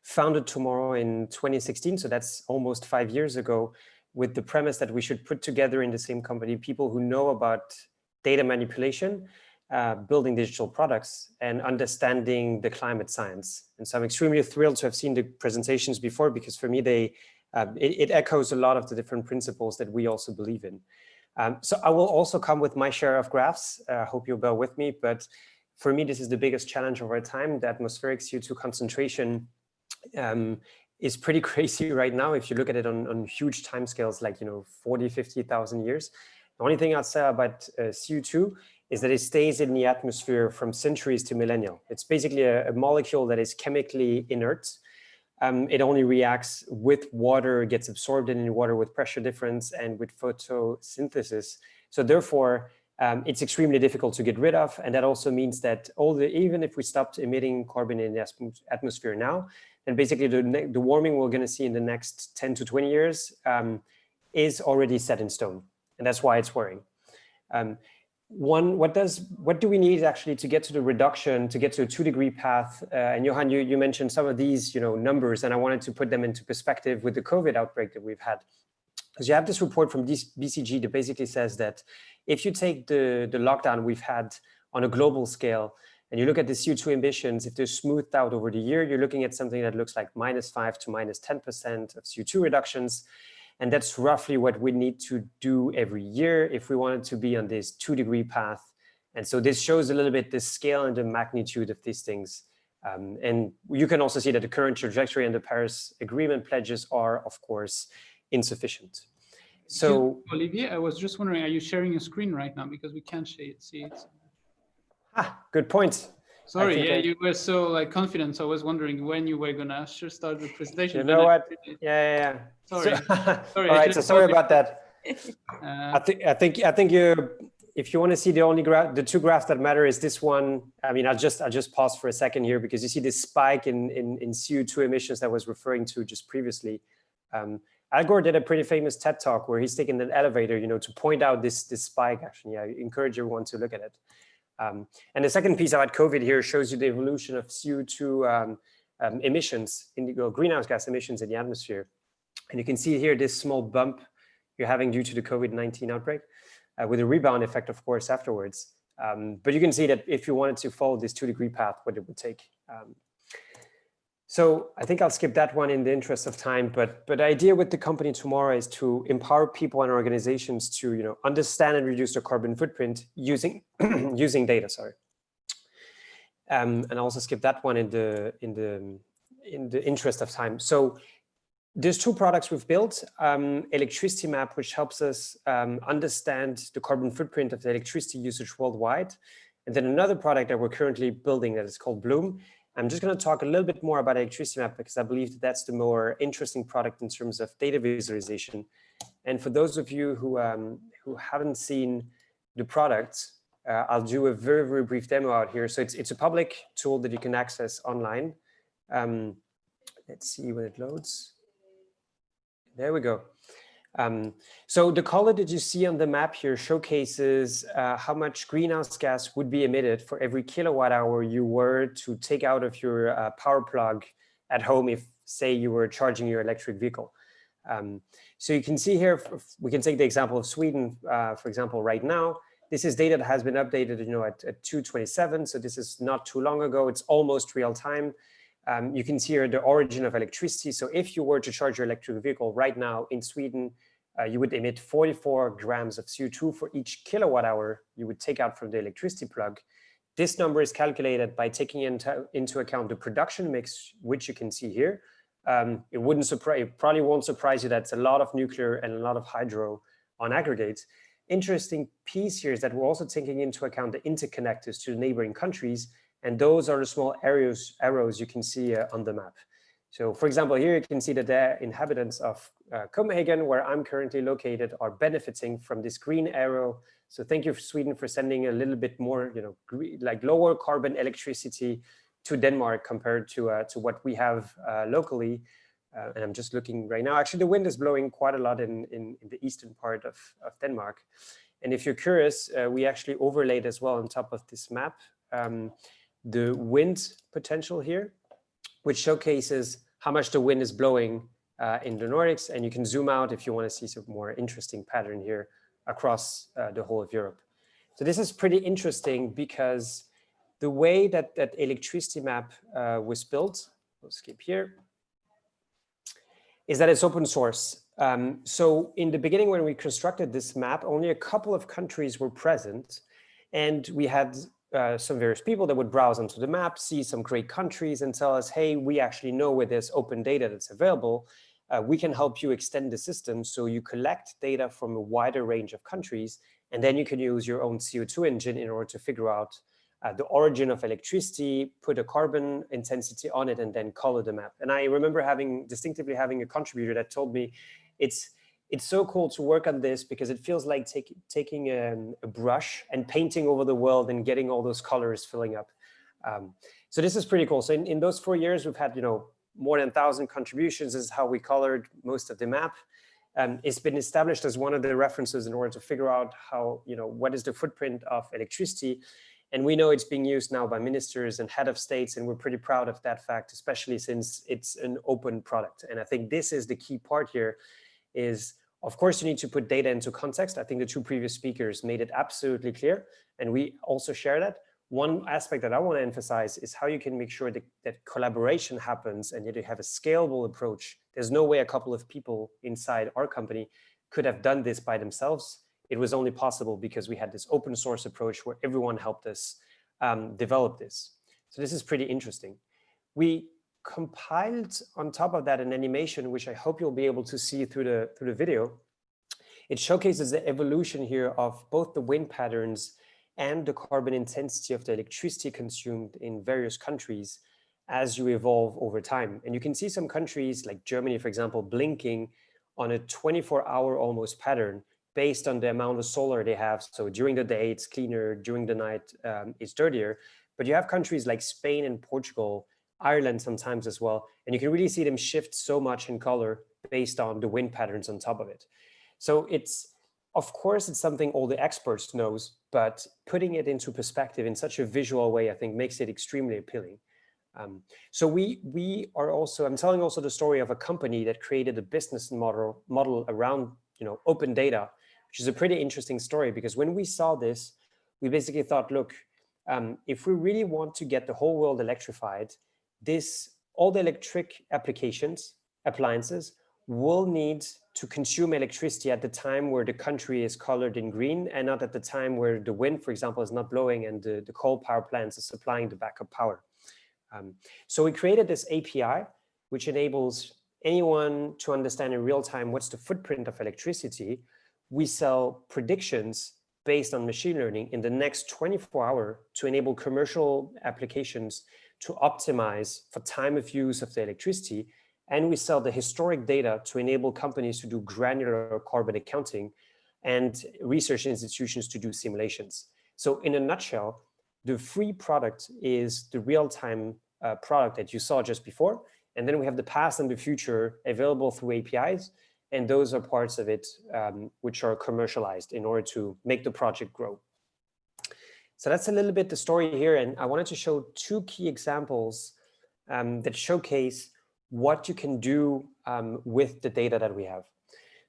Founded Tomorrow in 2016, so that's almost five years ago, with the premise that we should put together in the same company people who know about data manipulation, uh, building digital products, and understanding the climate science. And so I'm extremely thrilled to have seen the presentations before because for me, they um, it, it, echoes a lot of the different principles that we also believe in. Um, so I will also come with my share of graphs. I uh, hope you'll bear with me, but for me, this is the biggest challenge of our time. The atmospheric CO2 concentration um, is pretty crazy right now. If you look at it on, on huge timescales, like, you know, 40, 50,000 years. The only thing I'll say about uh, CO2 is that it stays in the atmosphere from centuries to millennia. It's basically a, a molecule that is chemically inert um, it only reacts with water, gets absorbed in water with pressure difference and with photosynthesis. So therefore, um, it's extremely difficult to get rid of. And that also means that all the, even if we stopped emitting carbon in the atmosphere now, then basically the, the warming we're going to see in the next 10 to 20 years um, is already set in stone. And that's why it's worrying. Um, one, what does, what do we need actually to get to the reduction, to get to a two degree path? Uh, and Johan, you, you mentioned some of these, you know, numbers, and I wanted to put them into perspective with the COVID outbreak that we've had. Because you have this report from BCG that basically says that if you take the, the lockdown we've had on a global scale, and you look at the CO2 emissions, if they're smoothed out over the year, you're looking at something that looks like minus five to minus 10% of CO2 reductions. And that's roughly what we need to do every year if we wanted to be on this two degree path. And so this shows a little bit the scale and the magnitude of these things. Um, and you can also see that the current trajectory and the Paris Agreement pledges are, of course, insufficient. So Olivier, I was just wondering, are you sharing your screen right now? Because we can't see it. Ah, good point. Sorry, yeah, I... you were so like confident. So I was wondering when you were gonna start the presentation. You know what? Yeah, yeah, yeah. Sorry. So, sorry. All right. So sorry about that. Uh, I think I think I think you. If you want to see the only graph, the two graphs that matter is this one. I mean, I'll just I'll just pause for a second here because you see this spike in in, in CO2 emissions that I was referring to just previously. Um, Al Gore did a pretty famous TED talk where he's taking an elevator, you know, to point out this this spike. Actually, I encourage everyone to look at it. Um, and the second piece about COVID here shows you the evolution of CO2 um, um, emissions, indigo greenhouse gas emissions in the atmosphere. And you can see here this small bump you're having due to the COVID-19 outbreak uh, with a rebound effect, of course, afterwards. Um, but you can see that if you wanted to follow this two degree path, what it would take. Um, so I think I'll skip that one in the interest of time, but but the idea with the company tomorrow is to empower people and organizations to you know understand and reduce their carbon footprint using using data. Sorry, um, and also skip that one in the in the in the interest of time. So there's two products we've built: um, Electricity Map, which helps us um, understand the carbon footprint of the electricity usage worldwide, and then another product that we're currently building that is called Bloom I'm just going to talk a little bit more about Electricity Map because I believe that that's the more interesting product in terms of data visualization. And for those of you who, um, who haven't seen the product, uh, I'll do a very, very brief demo out here. So it's, it's a public tool that you can access online. Um, let's see when it loads. There we go. Um, so the color that you see on the map here showcases uh, how much greenhouse gas would be emitted for every kilowatt hour you were to take out of your uh, power plug at home if, say, you were charging your electric vehicle. Um, so you can see here, we can take the example of Sweden, uh, for example, right now. This is data that has been updated, you know, at, at 227. So this is not too long ago. It's almost real time. Um, you can see here the origin of electricity. So if you were to charge your electric vehicle right now in Sweden, uh, you would emit 44 grams of CO2 for each kilowatt hour you would take out from the electricity plug. This number is calculated by taking into, into account the production mix, which you can see here. Um, it wouldn't surprise, it probably won't surprise you that it's a lot of nuclear and a lot of hydro on aggregate. Interesting piece here is that we're also taking into account the interconnectors to the neighboring countries and those are the small arrows, arrows you can see uh, on the map. So for example, here you can see that the inhabitants of uh, Copenhagen, where I'm currently located, are benefiting from this green arrow. So thank you, Sweden, for sending a little bit more, you know, like lower carbon electricity to Denmark compared to uh, to what we have uh, locally. uh, and I'm just looking right now. Actually, the wind is blowing quite a lot in, in, in the eastern part of, of Denmark. And if you're curious, uh, we actually overlaid as well on top of this map um, the wind potential here, which showcases how much the wind is blowing uh, in the Nordics. And you can zoom out if you want to see some more interesting pattern here across uh, the whole of Europe. So this is pretty interesting because the way that that electricity map uh, was built, we'll skip here, is that it's open source. Um, so in the beginning, when we constructed this map, only a couple of countries were present. And we had uh, some various people that would browse onto the map, see some great countries and tell us, hey, we actually know where there's open data that's available. Uh, we can help you extend the system so you collect data from a wider range of countries, and then you can use your own CO2 engine in order to figure out uh, the origin of electricity, put a carbon intensity on it, and then color the map. And I remember having distinctively having a contributor that told me it's it's so cool to work on this because it feels like take, taking a, a, brush and painting over the world and getting all those colors filling up. Um, so this is pretty cool. So in, in those four years, we've had, you know, more than 1,000 contributions. Is how we colored most of the map. Um, it's been established as one of the references in order to figure out how, you know, what is the footprint of electricity. And we know it's being used now by ministers and head of states, and we're pretty proud of that fact, especially since it's an open product. And I think this is the key part here is of course, you need to put data into context. I think the two previous speakers made it absolutely clear, and we also share that. One aspect that I want to emphasize is how you can make sure that, that collaboration happens and that you have a scalable approach. There's no way a couple of people inside our company could have done this by themselves. It was only possible because we had this open source approach where everyone helped us um, develop this. So this is pretty interesting. We compiled on top of that an animation, which I hope you'll be able to see through the, through the video. It showcases the evolution here of both the wind patterns and the carbon intensity of the electricity consumed in various countries as you evolve over time. And you can see some countries like Germany, for example, blinking on a 24 hour almost pattern based on the amount of solar they have. So during the day, it's cleaner, during the night, um, it's dirtier. But you have countries like Spain and Portugal Ireland sometimes as well. And you can really see them shift so much in color based on the wind patterns on top of it. So it's, of course, it's something all the experts knows, but putting it into perspective in such a visual way, I think makes it extremely appealing. Um, so we we are also, I'm telling also the story of a company that created a business model model around, you know, open data, which is a pretty interesting story because when we saw this, we basically thought, look, um, if we really want to get the whole world electrified, this all the electric applications, appliances will need to consume electricity at the time where the country is colored in green and not at the time where the wind, for example, is not blowing and the, the coal power plants are supplying the backup power. Um, so we created this API, which enables anyone to understand in real time what's the footprint of electricity. We sell predictions based on machine learning in the next 24 hour to enable commercial applications to optimize for time of use of the electricity. And we sell the historic data to enable companies to do granular carbon accounting and research institutions to do simulations. So in a nutshell, the free product is the real-time uh, product that you saw just before. And then we have the past and the future available through APIs. And those are parts of it um, which are commercialized in order to make the project grow. So that's a little bit the story here. And I wanted to show two key examples um, that showcase what you can do um, with the data that we have.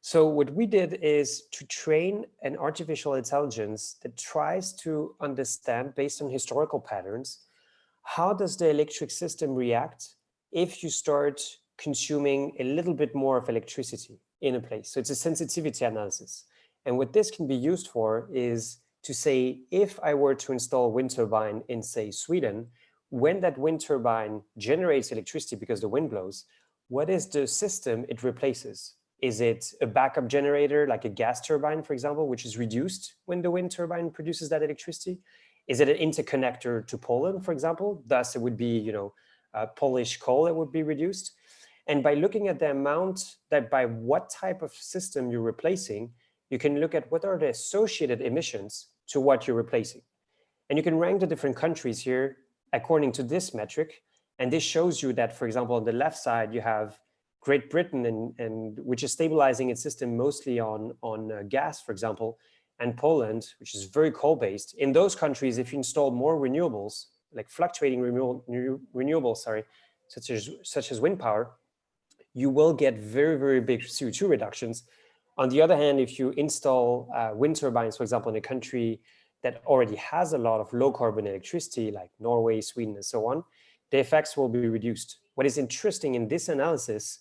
So what we did is to train an artificial intelligence that tries to understand based on historical patterns, how does the electric system react if you start consuming a little bit more of electricity in a place. So it's a sensitivity analysis. And what this can be used for is to say, if I were to install wind turbine in, say, Sweden, when that wind turbine generates electricity because the wind blows, what is the system it replaces? Is it a backup generator, like a gas turbine, for example, which is reduced when the wind turbine produces that electricity? Is it an interconnector to Poland, for example? Thus, it would be, you know, uh, Polish coal that would be reduced. And by looking at the amount that by what type of system you're replacing, you can look at what are the associated emissions to what you're replacing. And you can rank the different countries here according to this metric. And this shows you that, for example, on the left side, you have Great Britain, and, and which is stabilizing its system mostly on, on uh, gas, for example, and Poland, which is very coal-based. In those countries, if you install more renewables, like fluctuating renewable, renewables, sorry, such as, such as wind power, you will get very, very big CO2 reductions. On the other hand, if you install uh, wind turbines, for example, in a country that already has a lot of low carbon electricity, like Norway, Sweden, and so on, the effects will be reduced. What is interesting in this analysis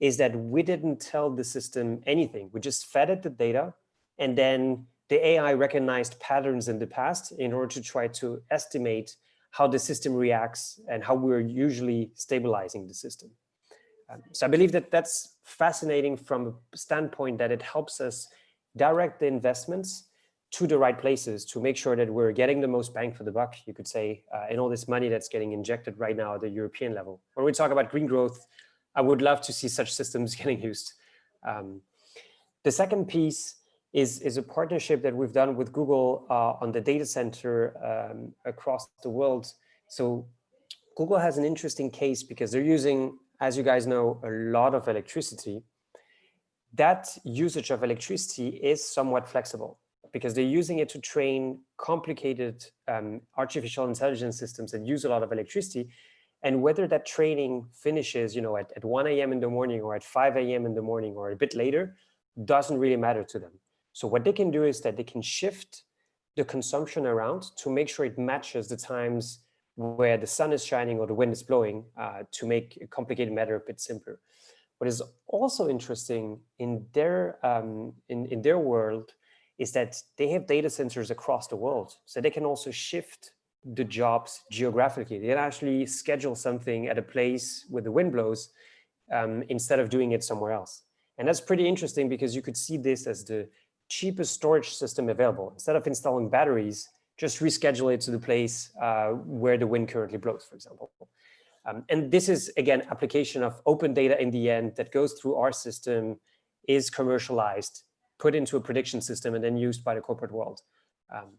is that we didn't tell the system anything. We just fed it the data and then the AI recognized patterns in the past in order to try to estimate how the system reacts and how we're usually stabilizing the system. So I believe that that's fascinating from a standpoint that it helps us direct the investments to the right places to make sure that we're getting the most bang for the buck, you could say, uh, in all this money that's getting injected right now at the European level. When we talk about green growth, I would love to see such systems getting used. Um, the second piece is, is a partnership that we've done with Google uh, on the data center um, across the world. So Google has an interesting case because they're using, as you guys know, a lot of electricity. That usage of electricity is somewhat flexible because they're using it to train complicated um, artificial intelligence systems that use a lot of electricity. And whether that training finishes, you know, at, at 1 a.m. in the morning or at 5 a.m. in the morning or a bit later, doesn't really matter to them. So what they can do is that they can shift the consumption around to make sure it matches the times where the sun is shining or the wind is blowing uh, to make a complicated matter a bit simpler. What is also interesting in their um, in, in their world is that they have data centers across the world. So they can also shift the jobs geographically. They can actually schedule something at a place where the wind blows um, instead of doing it somewhere else. And that's pretty interesting because you could see this as the cheapest storage system available. Instead of installing batteries, just reschedule it to the place uh, where the wind currently blows, for example. Um, and this is, again, application of open data in the end that goes through our system, is commercialized, put into a prediction system, and then used by the corporate world. Um,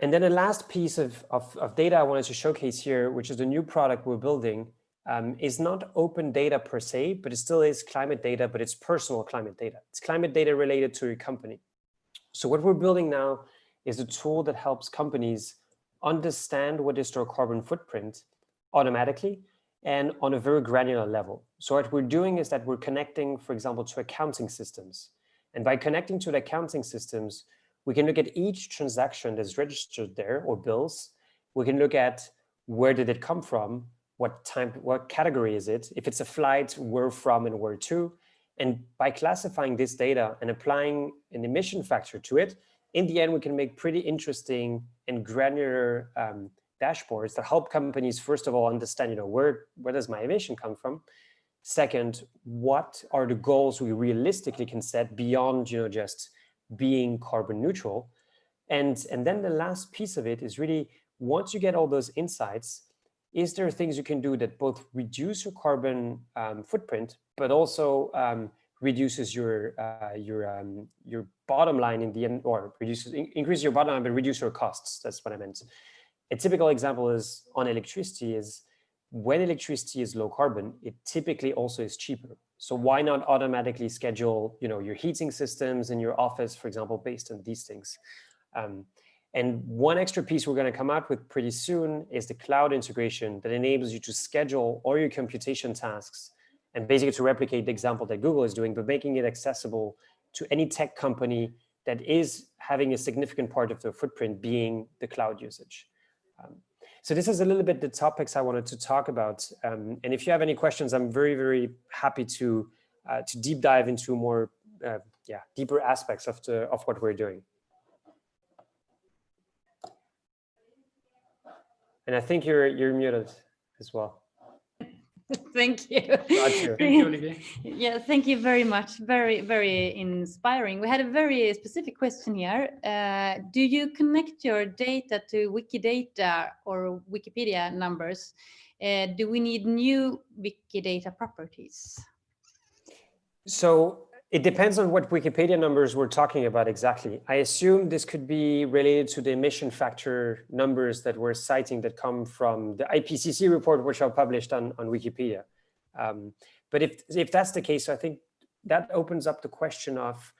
and then the last piece of, of, of, data I wanted to showcase here, which is a new product we're building, um, is not open data per se, but it still is climate data, but it's personal climate data. It's climate data related to your company. So what we're building now is a tool that helps companies understand what is their carbon footprint automatically and on a very granular level. So what we're doing is that we're connecting, for example, to accounting systems. And by connecting to the accounting systems, we can look at each transaction that's registered there or bills. We can look at where did it come from? What time, what category is it? If it's a flight, where from and where to? And by classifying this data and applying an emission factor to it, in the end, we can make pretty interesting and granular um, dashboards that help companies, first of all, understand, you know, where, where does my emission come from? Second, what are the goals we realistically can set beyond, you know, just being carbon neutral? And, and then the last piece of it is really, once you get all those insights, is there things you can do that both reduce your carbon um, footprint, but also um, reduces your uh, your um, your bottom line in the end, or reduces in, increase your bottom line, but reduce your costs. That's what I meant. A typical example is on electricity is when electricity is low carbon, it typically also is cheaper. So why not automatically schedule, you know, your heating systems in your office, for example, based on these things. Um, and one extra piece we're going to come out with pretty soon is the cloud integration that enables you to schedule all your computation tasks and basically to replicate the example that Google is doing, but making it accessible to any tech company that is having a significant part of their footprint being the cloud usage. Um, so this is a little bit the topics I wanted to talk about. Um, and if you have any questions, I'm very, very happy to uh, to deep dive into more, uh, yeah, deeper aspects of the of what we're doing. And I think you're you're muted as well. thank you. Thank you, Olivier. Yeah, thank you very much. Very, very inspiring. We had a very specific question here. Uh, do you connect your data to Wikidata or Wikipedia numbers? Uh, do we need new Wikidata properties? So it depends on what Wikipedia numbers we're talking about exactly. I assume this could be related to the emission factor numbers that we're citing that come from the IPCC report, which are published on, on Wikipedia. Um, But if, if that's the case, I think that opens up the question of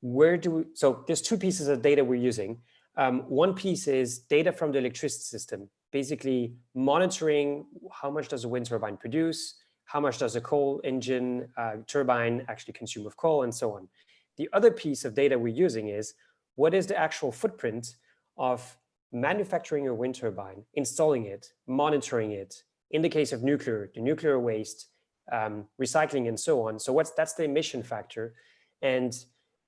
where do we, so there's two pieces of data we're using. Um, one piece is data from the electricity system, basically monitoring how much does a wind turbine produce, how much does a coal engine uh, turbine actually consume of coal and so on. The other piece of data we're using is what is the actual footprint of manufacturing a wind turbine, installing it, monitoring it, in the case of nuclear, the nuclear waste, um, recycling and so on. So what's that's the emission factor. And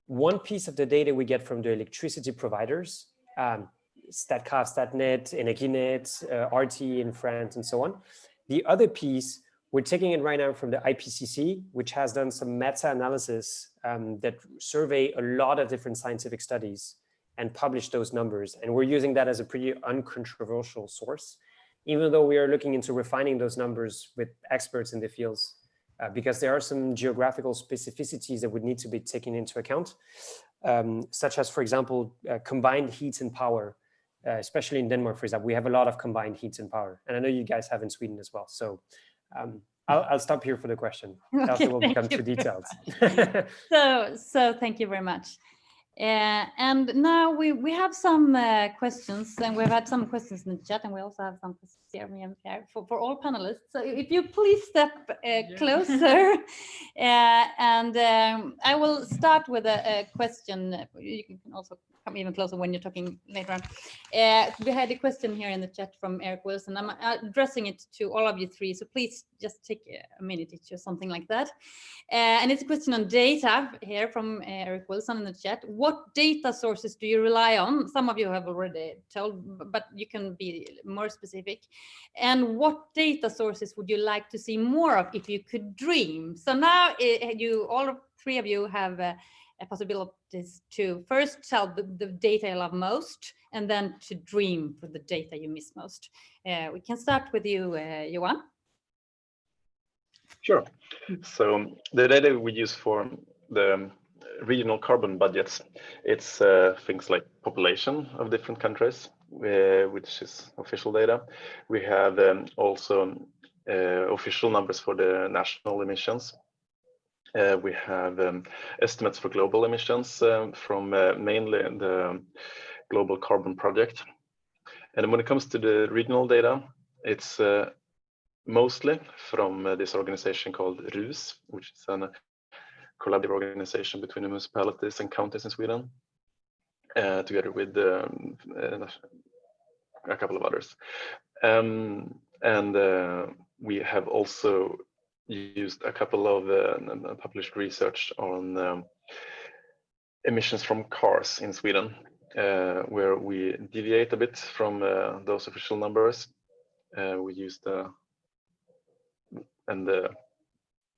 one piece of the data we get from the electricity providers, um, Statkraft, Statnett, Energinet, uh, RTE in France, and so on. The other piece, we're taking it right now from the IPCC, which has done some meta-analysis um, that survey a lot of different scientific studies and publish those numbers. And we're using that as a pretty uncontroversial source, even though we are looking into refining those numbers with experts in the fields, uh, because there are some geographical specificities that would need to be taken into account, um, such as, for example, uh, combined heat and power, uh, especially in Denmark, for example, we have a lot of combined heat and power. And I know you guys have in Sweden as well. So um, I'll, I'll, stop here for the question. Okay, After we'll become too detailed. so, so thank you very much. Uh, and now we, we have some uh, questions and we've had some questions in the chat and we also have some questions here, for, for all panelists. So if you please step uh, yeah. closer uh, and um, I will start with a, a, question. You can also come even closer when you're talking later on. Uh, we had a question here in the chat from Eric Wilson. I'm addressing it to all of you three, so please just take a minute each or something like that. Uh, and it's a question on data here from uh, Eric Wilson in the chat. What data sources do you rely on? Some of you have already told, but you can be more specific. And what data sources would you like to see more of if you could dream? So now uh, you, all three of you have uh, possibilities to first tell the, the, data you love most and then to dream for the data you miss most. Uh, we can start with you, uh, Johan. Sure. So the data we use for the regional carbon budgets, it's uh, things like population of different countries, uh, which is official data. We have um, also uh, official numbers for the national emissions uh, we have um, estimates for global emissions um, from uh, mainly the Global Carbon Project. And when it comes to the regional data, it's uh, mostly from uh, this organization called RUS, which is a collaborative organization between municipalities and counties in Sweden, uh, together with um, uh, a couple of others. Um, and we have also used a couple of uh, published research on um, emissions from cars in Sweden, uh, where we deviate a bit from uh, those official numbers. Uh, we use the and uh,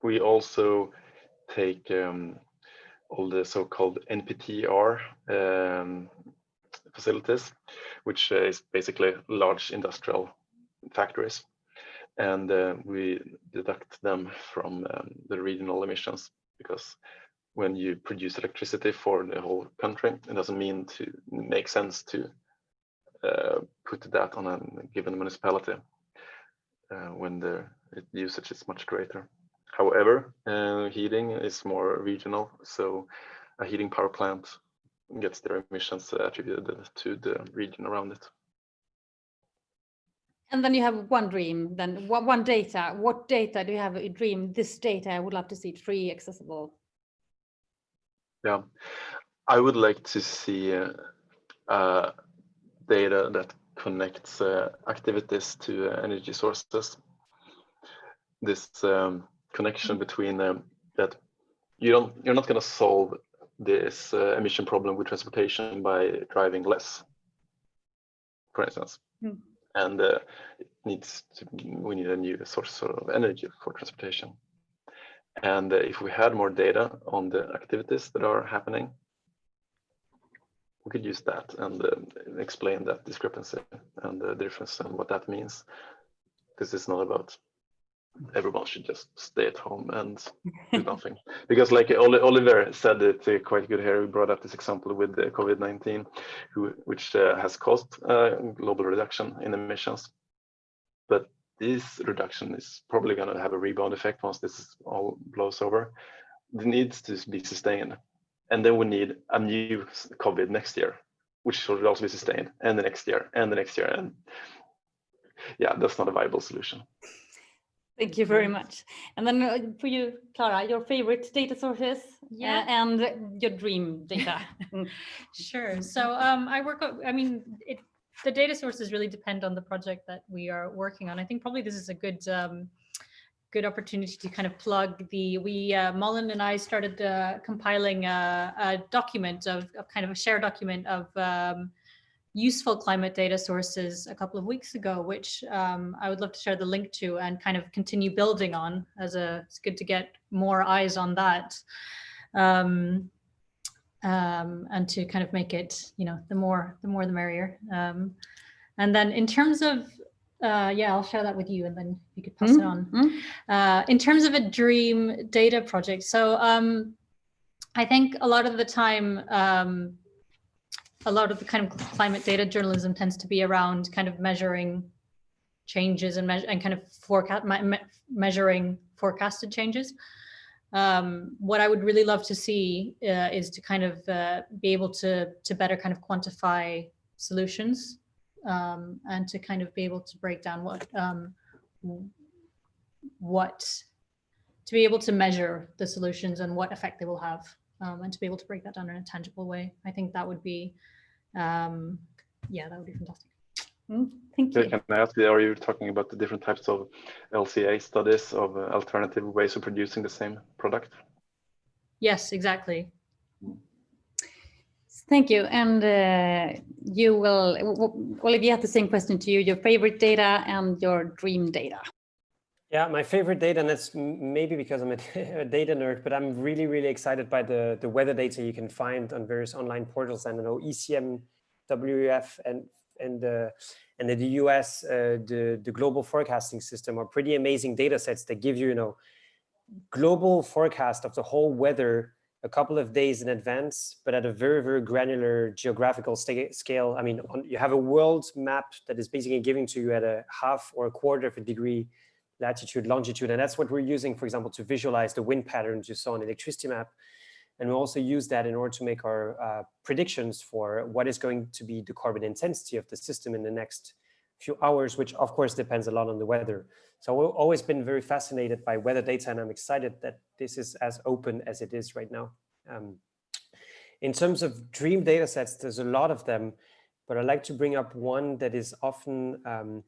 we also take um, all the so-called NPTR um, facilities, which is basically large industrial factories and uh, we deduct them from um, the regional emissions because when you produce electricity for the whole country, it doesn't mean to make sense to uh, put that on a given municipality uh, when the usage is much greater. However, uh, heating is more regional, so a heating power plant gets their emissions attributed to the region around it. And then you have one dream, then one data. What data do you have a dream? This data, I would love to see it free, accessible. Yeah, I would like to see uh, uh, data that connects uh, activities to uh, energy sources. This um, connection between um, that you don't you're not going to solve this uh, emission problem with transportation by driving less, for instance. Mm and uh, it needs to, we need a new source of energy for transportation. And uh, if we had more data on the activities that are happening, we could use that and uh, explain that discrepancy and the difference and what that means. This is not about everyone should just stay at home and do nothing. Because like Oliver said it uh, quite good here, we brought up this example with the COVID-19, which uh, has caused uh, global reduction in emissions. But this reduction is probably going to have a rebound effect once this all blows over. It needs to be sustained. And then we need a new COVID next year, which should also be sustained, and the next year, and the next year. And yeah, that's not a viable solution. Thank you very much. And then uh, for you, Clara, your favorite data sources uh, Yeah. and your dream data. Sure. So um, I work, I mean, it, the data sources really depend on the project that we are working on. I think probably this is a good, um, good opportunity to kind of plug the, we, uh, Mullen and I started uh, compiling a, a document of, of kind of a share document of um, useful climate data sources a couple of weeks ago, which um, I would love to share the link to and kind of continue building on as a, it's good to get more eyes on that. Um, um, and to kind of make it, you know, the more, the more the merrier. Um, and then in terms of, uh, yeah, I'll share that with you and then you could pass it Mm, on. mm. Uh, in terms of a dream data project, so um, I think a lot of the time, um, a lot of the kind of climate data journalism tends to be around kind of measuring changes and, and kind of forecast me- measuring forecasted changes. Um, what I would really love to see uh, is to kind of uh, be able to to better kind of quantify solutions um, and to kind of be able to break down what um, what to be able to measure the solutions and what effect they will have um, and to be able to break that down in a tangible way. I think that would be um, yeah, that would be fantastic. Mm, Thank you. Can I ask are you talking about the different types of LCA studies of uh, alternative ways of producing the same product? Yes, exactly. Thank you. And uh, you will, w- w- Olivier had the same question to you, your favorite data and your dream data. Yeah, my favorite data, and that's maybe because I'm a, data nerd, but I'm really, really excited by the, the weather data you can find on various online portals. And I know ECM, WF, and and the and in the US, uh, the the global forecasting system are pretty amazing data sets that give you, you know, global forecast of the whole weather a couple of days in advance, but at a very, very granular geographical scale. I mean, on, you have a world map that is basically giving to you at a half or a quarter of a degree latitude, longitude. And that's what we're using, for example, to visualize the wind patterns you saw on the electricity map. And we also use that in order to make our uh, predictions for what is going to be the carbon intensity of the system in the next few hours, which of course depends a lot on the weather. So we've always been very fascinated by weather data and I'm excited that this is as open as it is right now. Um, in terms of dream data sets, there's a lot of them, but I'd like to bring up one that is often um,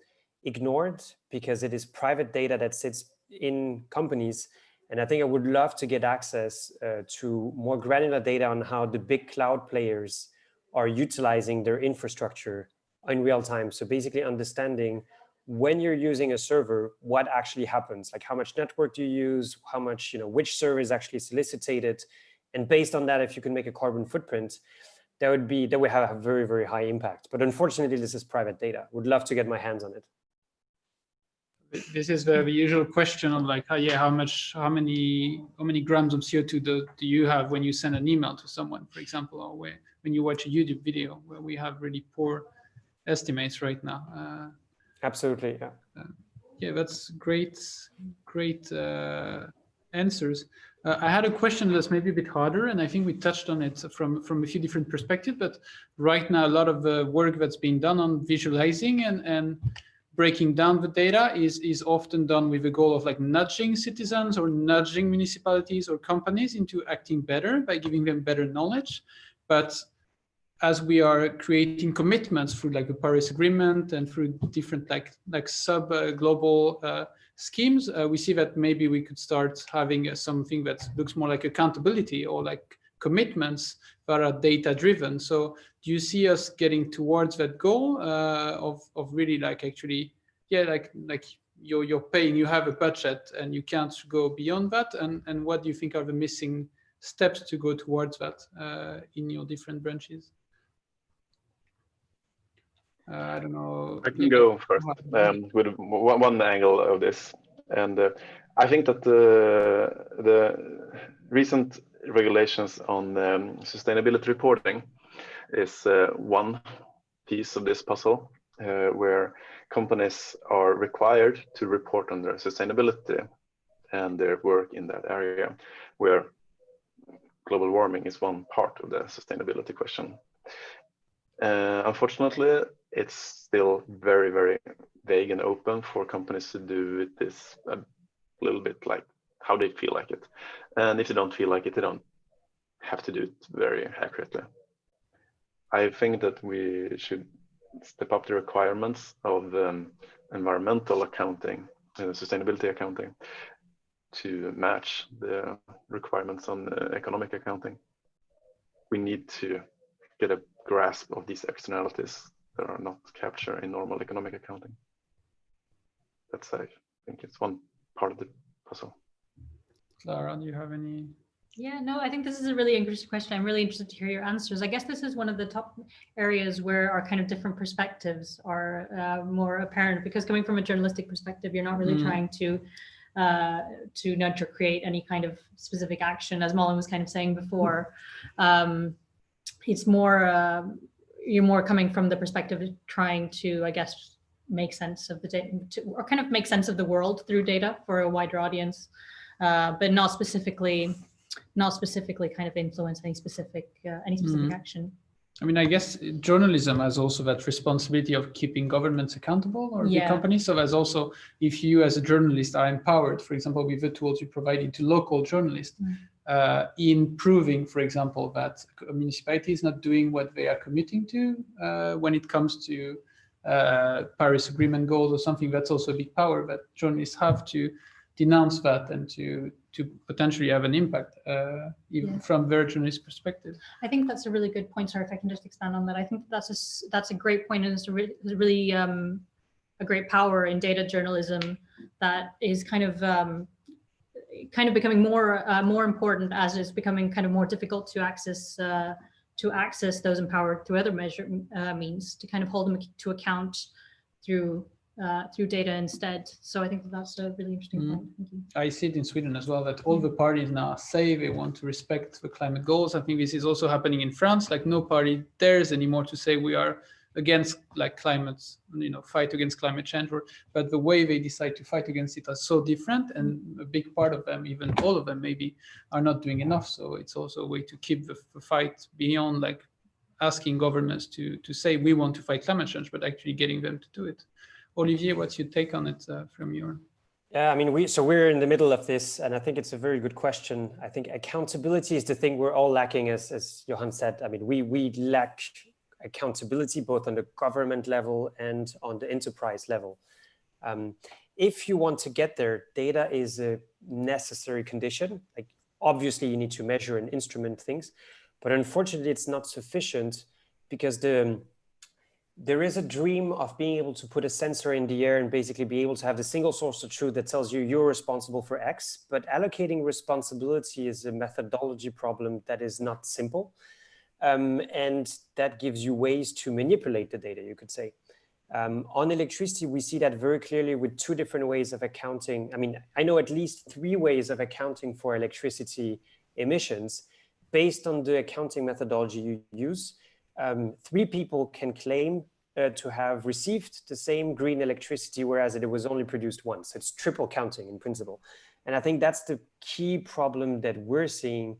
ignored because it is private data that sits in companies. And I think I would love to get access uh, to more granular data on how the big cloud players are utilizing their infrastructure in real time. So basically understanding when you're using a server, what actually happens, like how much network do you use, how much, you know, which server is actually solicited. And based on that, if you can make a carbon footprint, that would be, that would have a very, very high impact. But unfortunately, this is private data. Would love to get my hands on it. This is the, the usual question of like, oh, yeah, how much, how many, how many grams of CO2 do, do you have when you send an email to someone, for example, or where, when you watch a YouTube video where we have really poor estimates right now. Uh, Absolutely, yeah. yeah, that's great, great uh, answers. Uh, I had a question that's maybe a bit harder, and I think we touched on it from, from a few different perspectives, but right now a lot of the work that's being done on visualizing and, and breaking down the data is, is often done with the goal of like nudging citizens or nudging municipalities or companies into acting better by giving them better knowledge. But as we are creating commitments through like the Paris Agreement and through different like like sub uh, global uh, schemes, uh, we see that maybe we could start having uh, something that looks more like accountability or like commitments that are data driven. So do you see us getting towards that goal uh, of of really like actually yeah like like you're you're paying you have a budget and you can't go beyond that and and what do you think are the missing steps to go towards that uh, in your different branches? Uh, I don't know. I can go first um, with one, one angle of this, and uh, I think that the the recent regulations on um, sustainability reporting is uh, one piece of this puzzle. uh, where companies are required to report on their sustainability and their work in that area, where global warming is one part of the sustainability question. Uh, unfortunately, it's still very, very vague and open for companies to do this a little bit like how they feel like it. And if they don't feel like it, they don't have to do it very accurately. I think that we should step up the requirements of um, environmental accounting, uh, sustainability accounting, to match the requirements on uh, economic accounting. We need to get a grasp of these externalities that are not captured in normal economic accounting. That's, I think it's one part of the puzzle. Clara, do you have any? Yeah, no, I think this is a really interesting question. I'm really interested to hear your answers. I guess this is one of the top areas where our kind of different perspectives are uh, more apparent because coming from a journalistic perspective, you're not really Mm. trying to uh, to nudge or create any kind of specific action, as Malin was kind of saying before. Um, it's more, uh, you're more coming from the perspective of trying to, I guess, make sense of the data, to, or kind of make sense of the world through data for a wider audience, uh, but not specifically, not specifically kind of influence any specific, uh, any specific action. I mean, I guess journalism has also that responsibility of keeping governments accountable or Yeah. big companies. So there's also, if you as a journalist are empowered, for example, with the tools you provided to local journalists, Mm. uh, in proving, for example, that a municipality is not doing what they are committing to uh, when it comes to uh, Paris Agreement goals or something, that's also a big power that journalists have to denounce that and to to potentially have an impact, uh, even Yeah. from journalist perspective. I think that's a really good point. Sorry if I can just expand on that. I think that's a that's a great point and it's a really, a really um, a great power in data journalism that is kind of um, kind of becoming more uh, more important as it's becoming kind of more difficult to access uh, to access those empowered through other measure uh, means to kind of hold them to account through uh, through data instead. So I think that's a really interesting Mm. point. Thank you. I see it in Sweden as well that all the parties now say they want to respect the climate goals. I think this is also happening in France. Like no party dares anymore to say we are against like climate, you know, fight against climate change. Or, but the way they decide to fight against it are so different, and a big part of them, even all of them, maybe are not doing enough. So it's also a way to keep the, the fight beyond like asking governments to to say we want to fight climate change, but actually getting them to do it. Olivier, what's your take on it uh, from your? Yeah, I mean, we so we're in the middle of this, and I think it's a very good question. I think accountability is the thing we're all lacking, as as Johan said. I mean, we we lack accountability both on the government level and on the enterprise level. Um, if you want to get there, data is a necessary condition. Like obviously, you need to measure and instrument things, but unfortunately, it's not sufficient because the there is a dream of being able to put a sensor in the air and basically be able to have the single source of truth that tells you you're responsible for X, but allocating responsibility is a methodology problem that is not simple. Um, and that gives you ways to manipulate the data, you could say. Um, on electricity, we see that very clearly with two different ways of accounting. I mean, I know at least three ways of accounting for electricity emissions based on the accounting methodology you use um, three people can claim uh, to have received the same green electricity, whereas it was only produced once. It's triple counting in principle. And I think that's the key problem that we're seeing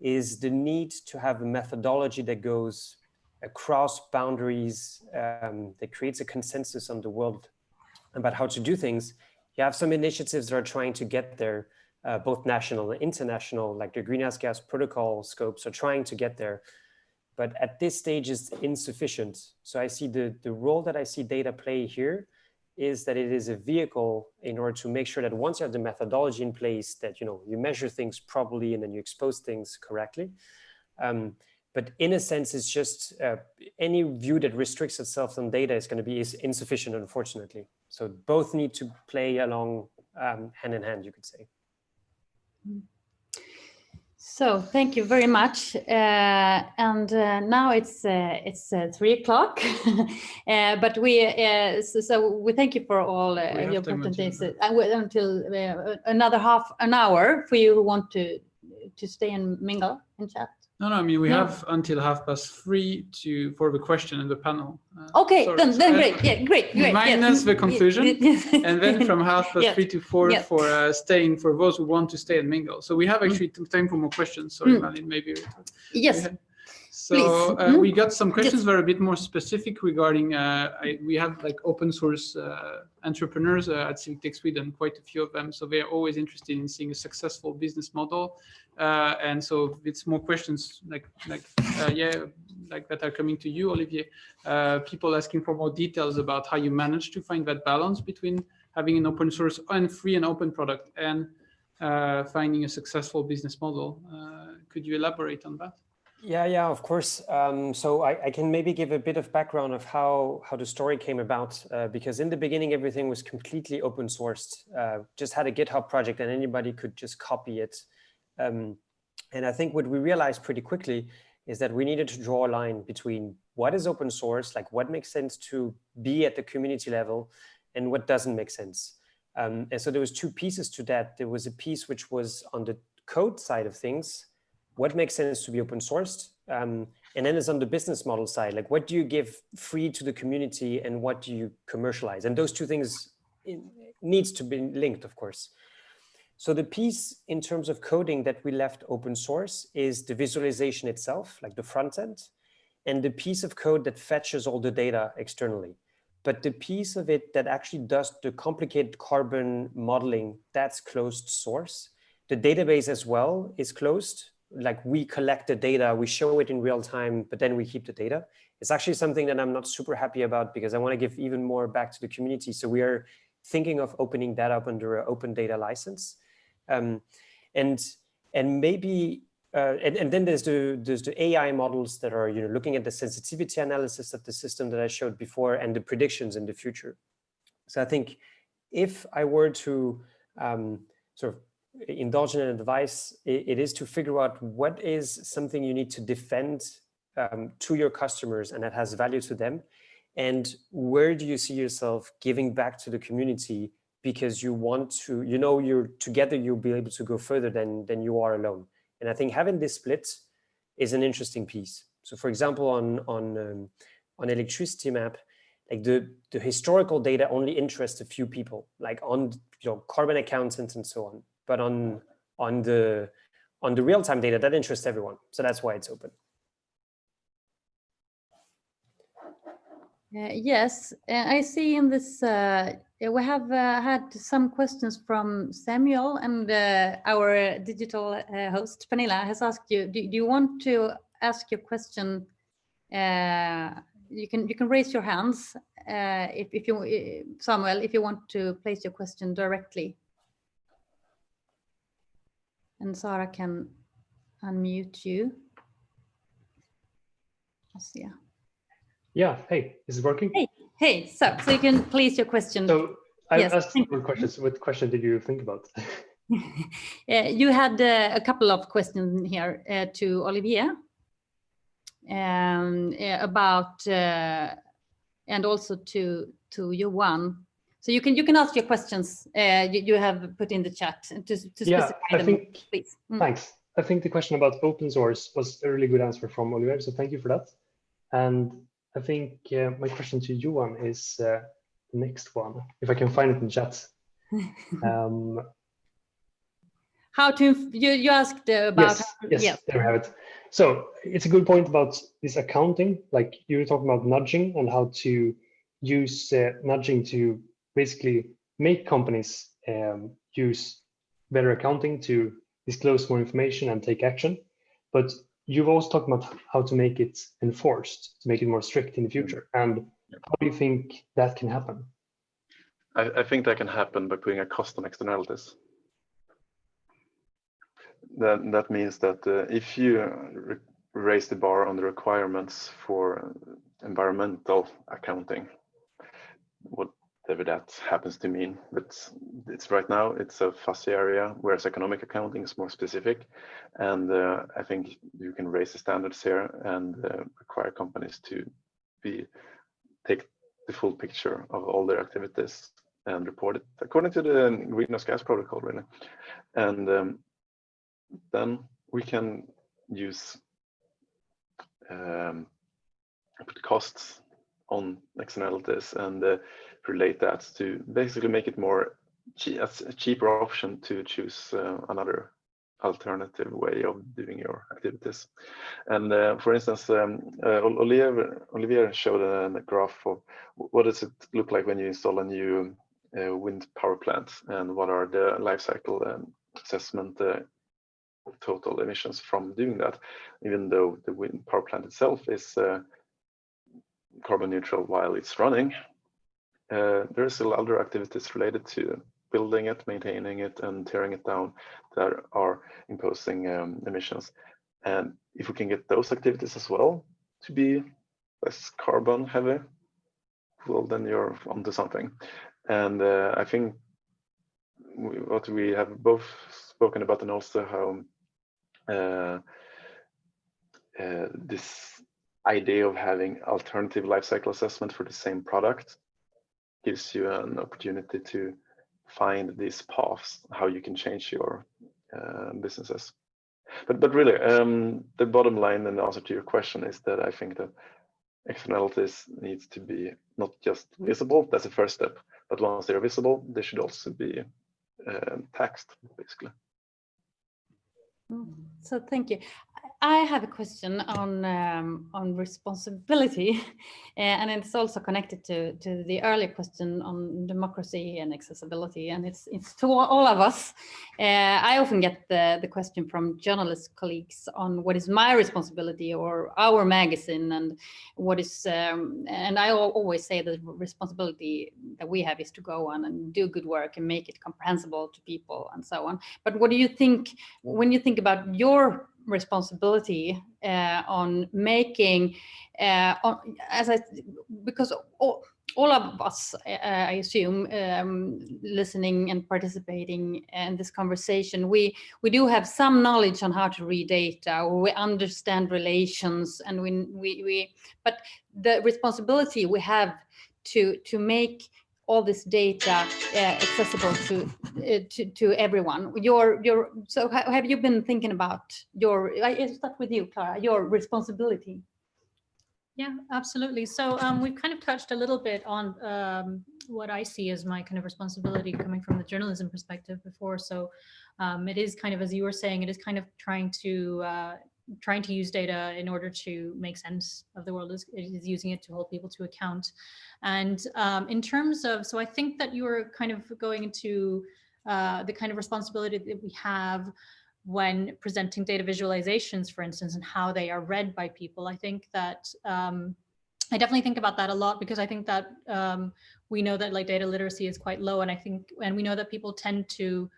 is the need to have a methodology that goes across boundaries, um, that creates a consensus on the world about how to do things. You have some initiatives that are trying to get there, uh, both national and international, like the Greenhouse Gas Protocol scopes are trying to get there but at this stage is insufficient. So I see the, the role that I see data play here is that it is a vehicle in order to make sure that once you have the methodology in place that you know you measure things properly and then you expose things correctly. Um, but in a sense, it's just uh, any view that restricts itself on data is going to be is insufficient, unfortunately. So both need to play along um, hand in hand, you could say. So thank you very much. Uh, and uh, now it's uh, it's uh, three o'clock, uh, but we uh, so, so we thank you for all uh, your presentations until uh, another half an hour for you who want to to stay and mingle and chat. No, no, I mean, we No. have until half past three to, for the question in the panel. Uh, Okay, sorry, then, then great, yeah, great, great. Minus the Mm, conclusion. And then from half past three to four for uh, staying, for those who want to stay and mingle. So we have actually t- time for more questions. Sorry, Mm. Malin, maybe. Yes, So uh, Mhm. we got some questions that are a bit more specific regarding, uh, I, we have like open source uh, entrepreneurs uh, at Civic Tech Sweden, quite a few of them. So they're always interested in seeing a successful business model. Uh, and so it's more questions like, like uh, yeah, like that are coming to you, Olivier. Uh, people asking for more details about how you manage to find that balance between having an open source and free and open product and uh, finding a successful business model. Uh, could you elaborate on that? Yeah, yeah, of course. Um, so I, I can maybe give a bit of background of how how the story came about, uh, because in the beginning everything was completely open sourced. Uh, just had a GitHub project and anybody could just copy it. Um, and I think what we realized pretty quickly is that we needed to draw a line between what is open source, like what makes sense to be at the community level, and what doesn't make sense. Um, and so there was two pieces to that. There was a piece which was on the code side of things, what makes sense to be open sourced um, and then it's on the business model side. Like what do you give free to the community and what do you commercialize? And those two things in, needs to be linked of course. So the piece in terms of coding that we left open source is the visualization itself like the front end and the piece of code that fetches all the data externally. But the piece of it that actually does the complicated carbon modeling that's closed source. The database as well is closed like we collect the data, we show it in real time, but then we keep the data. It's actually something that I'm not super happy about because I want to give even more back to the community. So we are thinking of opening that up under an open data license. Um, and and maybe uh, and, and then there's the there's the AI models that are you know looking at the sensitivity analysis of the system that I showed before and the predictions in the future. So I think if I were to um, sort of indulge in advice, it, it is to figure out what is something you need to defend um, to your customers and that has value to them. And where do you see yourself giving back to the community because you want to, you know, you're together, you'll be able to go further than, than you are alone. And I think having this split is an interesting piece. So for example, on, on, um, on electricity map, like the, the historical data only interests a few people, like on you know, carbon accountants and so on but on on the on the real-time data that interests everyone so that's why it's open Uh, yes, uh, I see in this, uh, we have uh, had some questions from Samuel and uh, our digital host, Pernilla, has asked you, do, do you want to ask your question? Uh, you can you can raise your hands uh, if, if you, Samuel, if you want to place your question directly. And Sarah can unmute you. See. Yeah, hey, is it working? Hey. Hey, so, so you can please your question. So I Yes, asked several questions. What question did you think about? Uh, you had uh, a couple of questions here uh, to Olivier um, about uh, and also to to Johan. So you can you can ask your questions uh, you, you have put in the chat to, to Yeah, specify I them, think- please. Mm. Thanks. I think the question about open source was a really good answer from Oliver, so thank you for that. And I think uh, my question to Johan is uh, the next one, if I can find it in chat. Um, How to you you asked about yes, yes, yeah. there we have it. So it's a good point about this accounting. Like you were talking about nudging and how to use uh, nudging to basically make companies um, use better accounting to disclose more information and take action. But you've also talked about how to make it enforced, to make it more strict in the future. And how do you think that can happen? I, I think that can happen by putting a cost on externalities. That, that means that uh, if you raise the bar on the requirements for environmental accounting, whatever that happens to mean, but it's right now it's a fussy area, whereas economic accounting is more specific. And uh, I think you can raise the standards here and uh, require companies to be take the full picture of all their activities and report it according to the greenhouse gas protocol, really. And um, then we can use um, costs on externalities and uh, relate that to basically make it more che a cheaper option to choose uh, another alternative way of doing your activities. And uh, for instance, um, uh, Olivier, Olivier showed a, a, graph of what does it look like when you install a new uh, wind power plant and what are the life cycle um, assessment uh, total emissions from doing that, even though the wind power plant itself is carbon neutral while it's running. Uh, there are still other activities related to building it, maintaining it, and tearing it down that are imposing um, emissions. And if we can get those activities as well to be less carbon heavy, well, then you're onto something. And uh, I think we, what we have both spoken about and also how uh, uh, this idea of having alternative life cycle assessment for the same product gives you an opportunity to find these paths how you can change your uh, businesses. But but really um, the bottom line and the answer to your question is that i think that externalities needs to be not just visible that's the first step but once they're visible they should also be uh, taxed basically. So thank you I have a question on um, on responsibility, and it's also connected to to the earlier question on democracy and accessibility, and it's it's to all of us. Uh, I often get the the question from journalist colleagues on what is my responsibility or our magazine, and what is um, and I always say the responsibility that we have is to go on and do good work and make it comprehensible to people and so on. But what do you think when you think about your responsibility uh, on making, uh, on, as I, because all, all of us, uh, I assume, um, listening and participating in this conversation, we we do have some knowledge on how to read data, or we understand relations, and we we, we but the responsibility we have to to make all this data uh, accessible to, uh, to to everyone. Your your so have you been thinking about your? I start with you, Clara. Your responsibility. Yeah, absolutely. So um, we've kind of touched a little bit on um, what I see as my kind of responsibility coming from the journalism perspective before. So um, it is kind of, as you were saying, it is kind of trying to uh, trying to use data in order to make sense of the world is, is using it to hold people to account. And um, in terms of, so I think that you were kind of going into uh, the kind of responsibility that we have when presenting data visualizations, for instance, and how they are read by people. I think that um, I definitely think about that a lot because I think that um, we know that like data literacy is quite low and I think, and we know that people tend to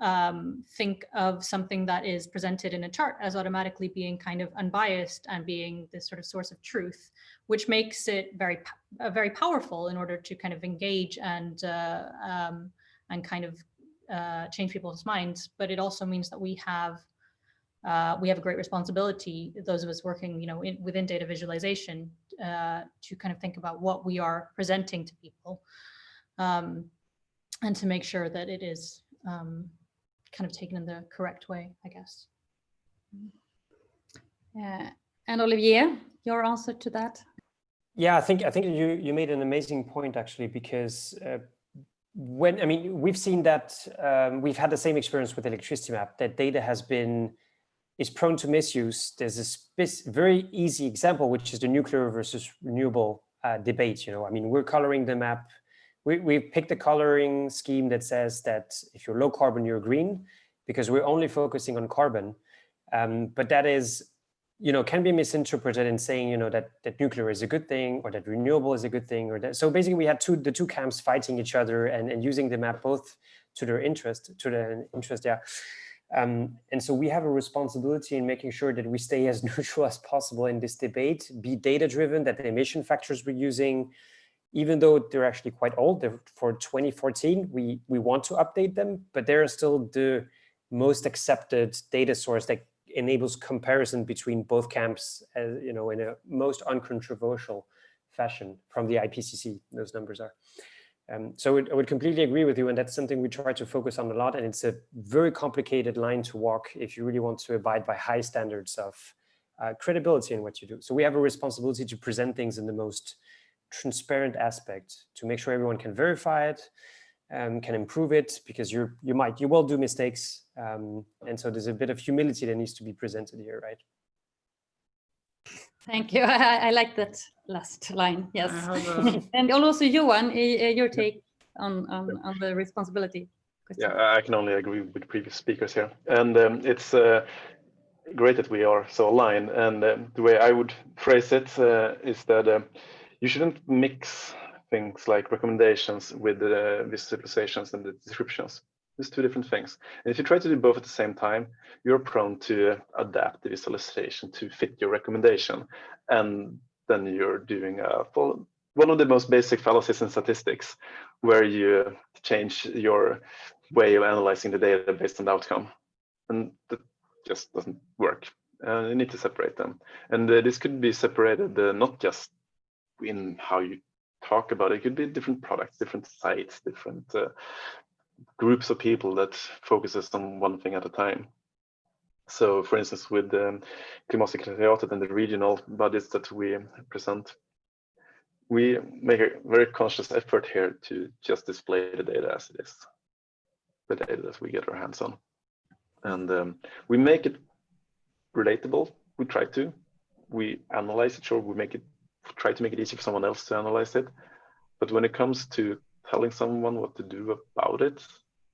um, think of something that is presented in a chart as automatically being kind of unbiased and being this sort of source of truth, which makes it very, uh, very powerful in order to kind of engage and uh, um, and kind of uh, change people's minds. But it also means that we have uh, we have a great responsibility, those of us working, you know, in, within data visualization, uh, to kind of think about what we are presenting to people, um, and to make sure that it is um, kind of taken in the correct way, I guess. Yeah. and Olivier, your answer to that? Yeah, I think I think you you made an amazing point actually because uh, when I mean we've seen that um, we've had the same experience with electricity map that data has been is prone to misuse. There's a very easy example which is the nuclear versus renewable uh, debate. You know, I mean we're coloring the map we, we picked a coloring scheme that says that if you're low carbon, you're green, because we're only focusing on carbon. Um, but that is, you know, can be misinterpreted in saying, you know, that, that nuclear is a good thing or that renewable is a good thing or that. So basically we had two, the two camps fighting each other and, and using the map both to their interest, to their interest, yeah. Um, and so we have a responsibility in making sure that we stay as neutral as possible in this debate, be data driven, that the emission factors we're using, even though they're actually quite old, they're for 2014, we, we want to update them, but they're still the most accepted data source that enables comparison between both camps, as, you know, in a most uncontroversial fashion from the IPCC, those numbers are. Um, so I would completely agree with you, and that's something we try to focus on a lot, and it's a very complicated line to walk if you really want to abide by high standards of, uh, credibility in what you do. So we have a responsibility to present things in the most transparent aspect to make sure everyone can verify it, um, can improve it because you you might you will do mistakes um, and so there's a bit of humility that needs to be presented here right? Thank you. I, I like that last line yes. a... and also Johan your take on on, on the responsibility question. yeah i can only agree with previous speakers here. And um, it's uh, great that we are so aligned. And uh, the way i would phrase it uh, is that uh, you shouldn't mix things like recommendations with the visualizations and the descriptions. It's two different things. And if you try to do both at the same time, you're prone to adapt the visualization to fit your recommendation. And then you're doing a full, one of the most basic fallacies in statistics, where you change your way of analyzing the data based on the outcome. And that just doesn't work. Uh, you need to separate them. And uh, this could be separated uh, not just in how you talk about. It could be different products, different sites, different uh, groups of people that focuses on one thing at a time. So for instance, with um, Klimatsekretariatet and the regional bodies that we present, we make a very conscious effort here to just display the data as it is, the data that we get our hands on. And um, we make it relatable, we try to. We analyze it, sure, we make it try to make it easy for someone else to analyze it. But when it comes to telling someone what to do about it,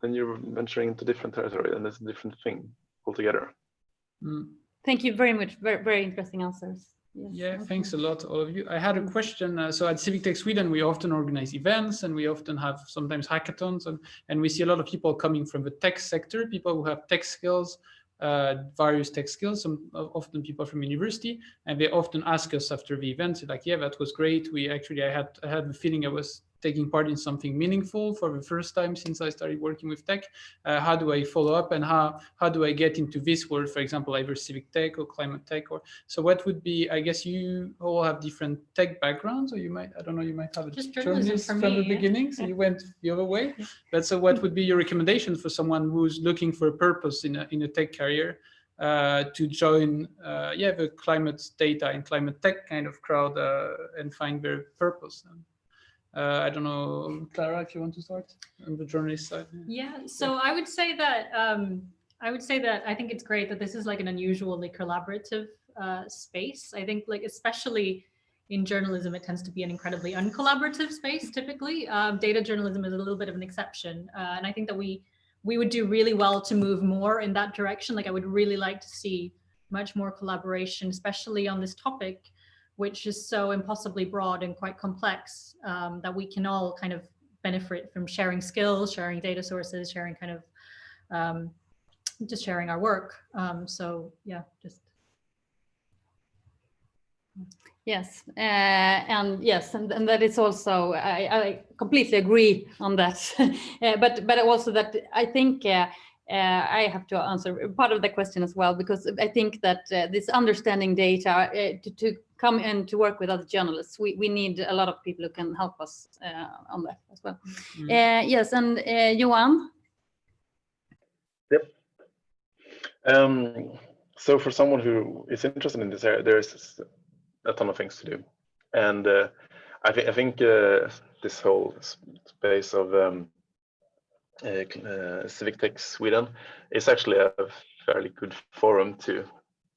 then you're venturing into different territory and it's a different thing altogether. Mm. Thank you very much. Very, very interesting answers. Yes. Yeah, thanks a lot, all of you. I had a question. Uh, so at Civic Tech Sweden, we often organize events and we often have sometimes hackathons and, and we see a lot of people coming from the tech sector, people who have tech skills, Uh, various tech skills, some often people from university, and they often ask us after the event, like, yeah, that was great. We actually, I had, I had the feeling I was taking part in something meaningful for the first time since I started working with tech. Uh, how do I follow up and how, how do I get into this world, for example, either civic tech or climate tech? Or So what would be, I guess you all have different tech backgrounds, or you might, I don't know, you might have a Just journalist from me, the yeah. beginning, so you went the other way. Yeah. But so what would be your recommendation for someone who's looking for a purpose in a, in a tech career? Uh, to join uh, yeah the climate data and climate tech kind of crowd uh, and find their purpose uh, I don't know, Clara, if you want to start on the journalist side. Yeah, so I would say that um, I would say that I think it's great that this is like an unusually collaborative uh, space. I think like especially in journalism, it tends to be an incredibly uncollaborative space typically. Um, data journalism is a little bit of an exception. Uh, and I think that we we would do really well to move more in that direction. Like I would really like to see much more collaboration, especially on this topic which is so impossibly broad and quite complex um, that we can all kind of benefit from sharing skills, sharing data sources, sharing kind of um, just sharing our work. Um, so yeah, just. Yes, uh, and yes, and, and that is also, I, I completely agree on that. uh, but but also that I think uh, uh, I have to answer part of the question as well, because I think that uh, this understanding data uh, to, to, come in to work with other journalists, we, we need a lot of people who can help us on that as well. Mm -hmm. yes, and Johan? Yep. Um, so for someone who is interested in this area, there's a ton of things to do. And uh, I, th I think uh, this whole space of um, uh, uh, Civic Tech Sweden is actually a fairly good forum to,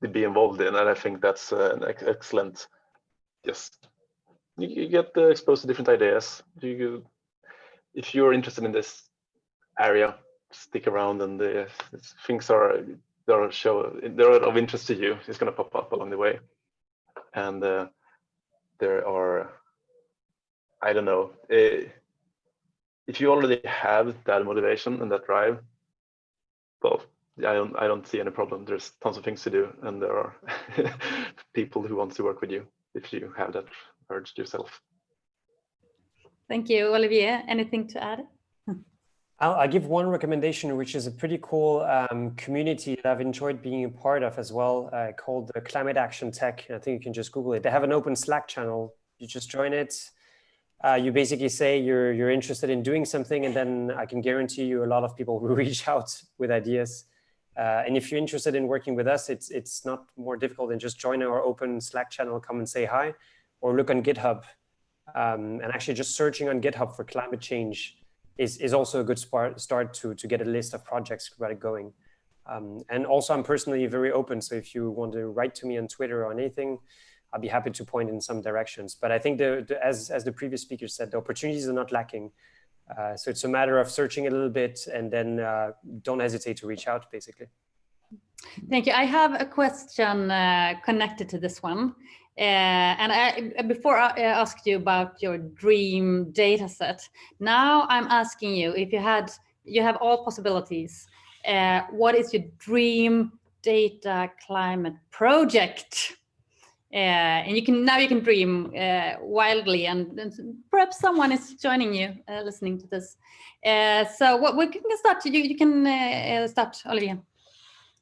to be involved in, and I think that's uh, an ex excellent. Just you, you get exposed to different ideas. You, if you're interested in this area, stick around, and the things are there are show they're of interest to you. It's going to pop up along the way, and uh, there are I don't know. Uh, if you already have that motivation and that drive, well, I don't I don't see any problem. There's tons of things to do, and there are people who want to work with you if you have that urge yourself. Thank you, Olivier. Anything to add? I'll, I'll, give one recommendation, which is a pretty cool um, community that I've enjoyed being a part of as well, uh, called the Climate Action Tech. I think you can just Google it. They have an open Slack channel. You just join it uh, you basically say you're you're interested in doing something, and then I can guarantee you a lot of people will reach out with ideas. Uh, and if you're interested in working with us, it's it's not more difficult than just join our open Slack channel, come and say hi, or look on GitHub. Um, and actually just searching on GitHub for climate change is, is also a good start, start to, to get a list of projects it going. Um, and also I'm personally very open. So if you want to write to me on Twitter or anything, I'll be happy to point in some directions. But I think the, the as, as the previous speaker said, the opportunities are not lacking. Uh, so it's a matter of searching a little bit and then uh, don't hesitate to reach out basically. Thank you. I have a question uh, connected to this one. Uh, and I, before I asked you about your dream data set, now I'm asking you if you had, you have all possibilities, uh, what is your dream data climate project? Uh, and you can now you can dream uh, wildly and, and, perhaps someone is joining you uh, listening to this. So what we can start. You, you can start Olivier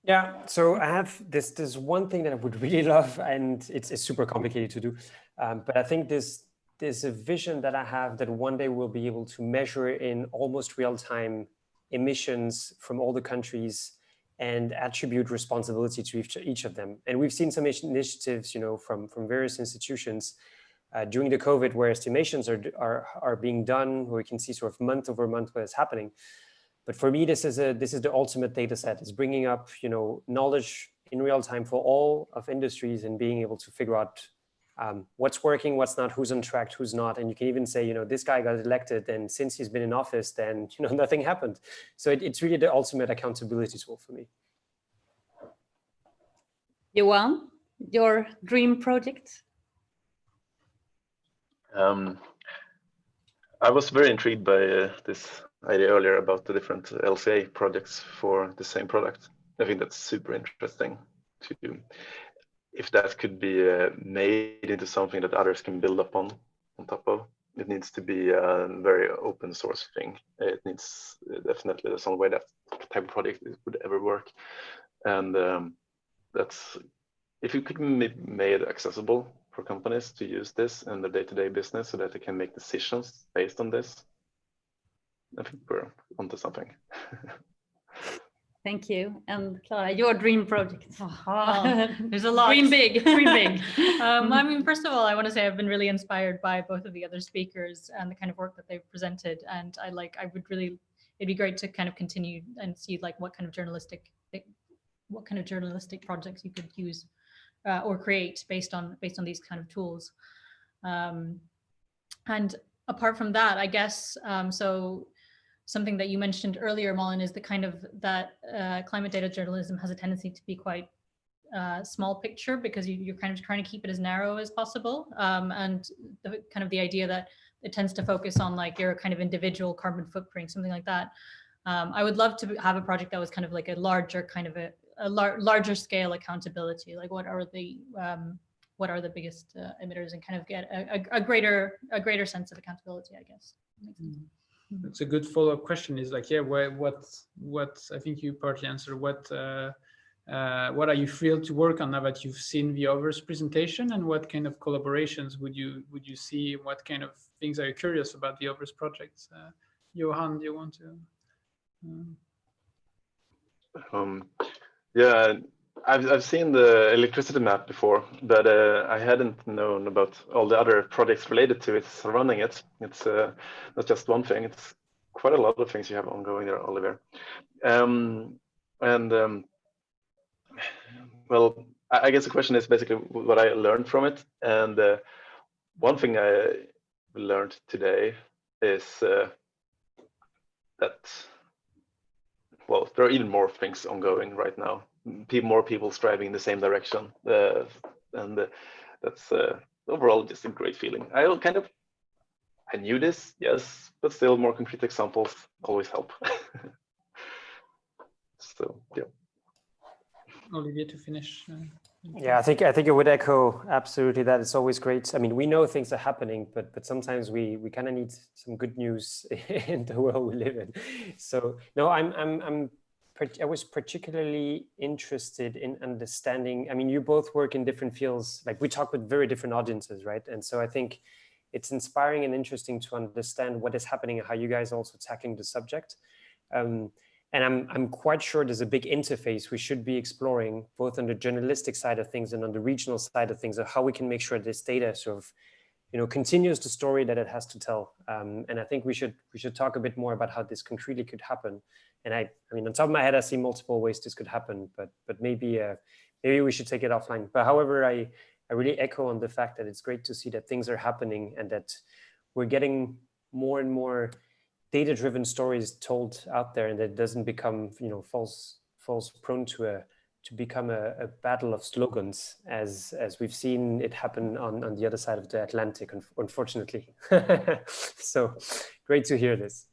yeah so I have this this one thing that I would really love and it's, it's super complicated to do um, but I think this there's a vision that I have that one day we'll be able to measure in almost real time emissions from all the countries and attribute responsibility to each, each of them. And we've seen some initiatives, you know, from, from various institutions uh, during the COVID where estimations are, are, are being done, where we can see sort of month over month what is happening. But for me, this is a this is the ultimate data set. It's bringing up, you know, knowledge in real time for all of industries and being able to figure out um, what's working, what's not, who's on track, who's not. And you can even say, you know, this guy got elected and since he's been in office, then, you know, nothing happened. So it, it's really the ultimate accountability tool for me. Johan, your dream project? Um, I was very intrigued by uh, this idea earlier about the different LCA projects for the same product. I think that's super interesting to if that could be uh, made into something that others can build upon on top of it needs to be a very open source thing. It needs definitely definitely some way that type of project would ever work. And um, that's if you could be made accessible for companies to use this in their day-to-day -day business so that they can make decisions based on this i think we're onto something Thank you. And Clara, your dream project. Oh, there's a lot. Dream big, dream big. um, I mean, first of all, I want to say I've been really inspired by both of the other speakers and the kind of work that they've presented. And I like, I would really, it'd be great to kind of continue and see like what kind of journalistic, what kind of journalistic projects you could use uh, or create based on, based on these kind of tools. Um, and apart from that, I guess, um, so something that you mentioned earlier, Malin, is the kind of that uh, climate data journalism has a tendency to be quite uh, small picture because you, are kind of trying to keep it as narrow as possible. Um, and the kind of the idea that it tends to focus on like your kind of individual carbon footprint, something like that. Um, I would love to have a project that was kind of like a larger kind of a, a lar larger scale accountability. Like what are the um, what are the biggest uh, emitters and kind of get a, a, a, greater a greater sense of accountability, I guess. It's a good follow-up question. Is like, yeah, what, what I think you partly answered. What, uh, uh, what are you thrilled to work on now that you've seen the others' presentation, and what kind of collaborations would you would you see? What kind of things are you curious about the others' projects? Uh, Johan, do you want to? Um, um yeah, I've I've seen the electricity map before, but uh, I hadn't known about all the other projects related to it surrounding it. It's uh, not just one thing; it's quite a lot of things you have ongoing there, Oliver. Um, and um, well, I guess the question is basically what I learned from it. And uh, one thing I learned today is uh, that well, there are even more things ongoing right now more people striving in the same direction. Uh, and uh, that's uh, overall just a great feeling. I kind of, I knew this, yes, but still more concrete examples always help. so, yeah. Olivier to finish. Uh, yeah, I think I think it would echo absolutely that. It's always great. I mean, we know things are happening, but but sometimes we we kind of need some good news in the world we live in. So no, I'm I'm I'm I was particularly interested in understanding, I mean, you both work in different fields, like we talk with very different audiences, right? And so I think it's inspiring and interesting to understand what is happening and how you guys are also tackling the subject. Um, And I'm, I'm quite sure there's a big interface we should be exploring both on the journalistic side of things and on the regional side of things of how we can make sure this data sort of you know, continues the story that it has to tell. Um, and I think we should we should talk a bit more about how this concretely could happen. And I, I mean, on top of my head, I see multiple ways this could happen, but but maybe uh, maybe we should take it offline. But however, I I really echo on the fact that it's great to see that things are happening and that we're getting more and more data-driven stories told out there, and that it doesn't become you know false false prone to a to become a, a, battle of slogans as as we've seen it happen on on the other side of the Atlantic unfortunately so great to hear this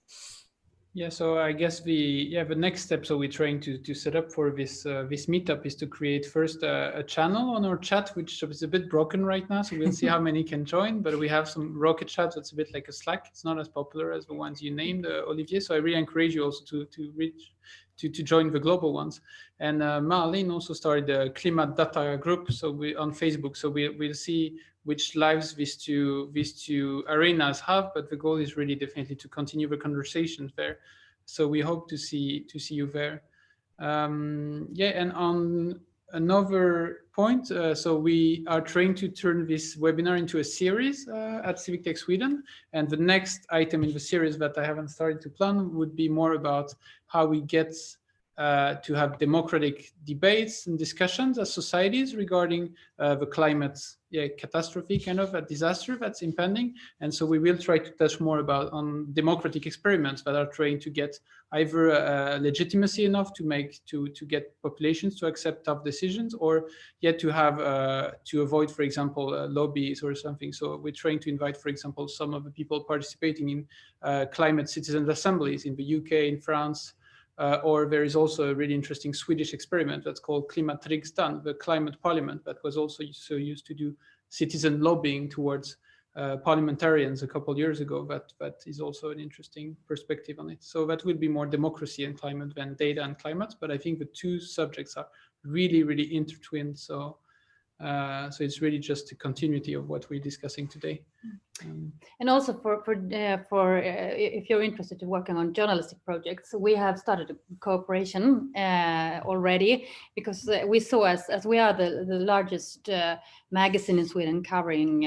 yeah so I guess the yeah the next step so we're trying to to set up for this uh, this meetup is to create first a, a, channel on our chat which is a bit broken right now so we'll see how many can join but we have some rocket chats that's a bit like a slack it's not as popular as the ones you named uh, Olivier so I really encourage you also to to reach to, to join the global ones. And uh, Marlene also started the Climate Data group so we on Facebook. So we, we'll see which lives these two, these two arenas have, but the goal is really definitely to continue the conversations there. So we hope to see to see you there. Um, yeah, and on another point, uh, so we are trying to turn this webinar into a series uh, at Civic Tech Sweden. And the next item in the series that I haven't started to plan would be more about how we get uh, to have democratic debates and discussions as societies regarding uh, the climate yeah, catastrophe kind of a disaster that's impending. And so we will try to touch more about on democratic experiments that are trying to get either uh, legitimacy enough to make to to get populations to accept tough decisions or yet to have uh, to avoid, for example, uh, lobbies or something. So we're trying to invite, for example, some of the people participating in climate citizen assemblies in the UK, in France, uh, or there is also a really interesting Swedish experiment that's called Klimatriksdagen, the climate parliament that was also so used to do citizen lobbying towards uh, parliamentarians a couple years ago. That that is also an interesting perspective on it. So that would be more democracy and climate than data and climate. But I think the two subjects are really, really intertwined. So uh, so it's really just a continuity of what we're discussing today. Um, and also for for uh, for uh, if you're interested in working on journalistic projects, we have started a cooperation uh, already because uh, we saw as as we are the the largest uh, magazine in Sweden covering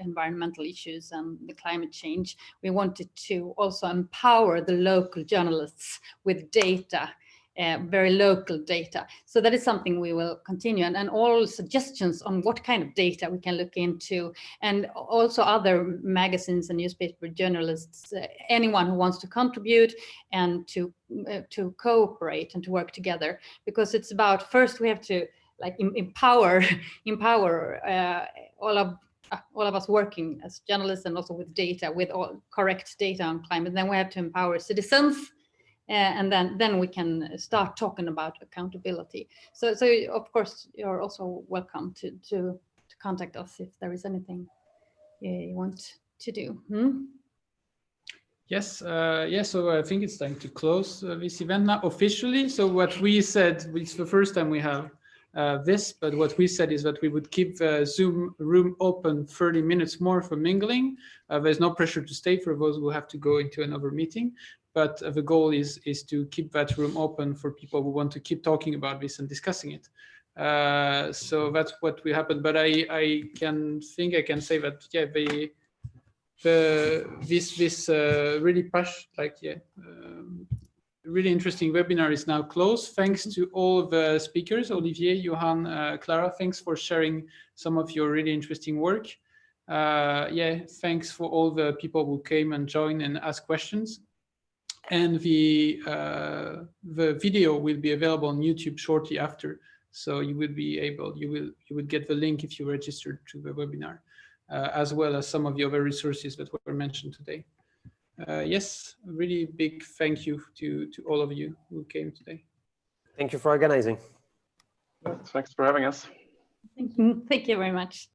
environmental issues and the climate change. We wanted to also empower the local journalists with data uh, very local data. So that is something we will continue and, and all suggestions on what kind of data we can look into and also other magazines and newspaper journalists, uh, anyone who wants to contribute and to, uh, to cooperate and to work together because it's about first we have to like empower, empower uh, all of uh, all of us working as journalists and also with data, with all correct data on climate. Then we have to empower citizens and then then we can start talking about accountability. So so of course you're also welcome to to to contact us if there is anything you want to do. Hmm? Yes, uh, yeah, so I think it's time to close uh, this event now officially. So what we said, it's the first time we have uh, this, but what we said is that we would keep the Zoom room open 30 minutes more for mingling. Uh, there's no pressure to stay for those who have to go into another meeting, but the goal is is to keep that room open for people who want to keep talking about this and discussing it. Uh, so that's what will happen. But I I can think I can say that yeah the the this this uh, really push like yeah. Um, really interesting webinar is now closed. Thanks to all the speakers, Olivier, Johan, uh, Clara, thanks for sharing some of your really interesting work. Uh, yeah, thanks for all the people who came and joined and asked questions and the uh, the video will be available on YouTube shortly after. So you will be able, you will you would get the link if you registered to the webinar, uh, as well as some of the other resources that were mentioned today. Uh, yes, really big thank you to to all of you who came today. Thank you for organizing. Thanks for having us. Thank you. Thank you very much.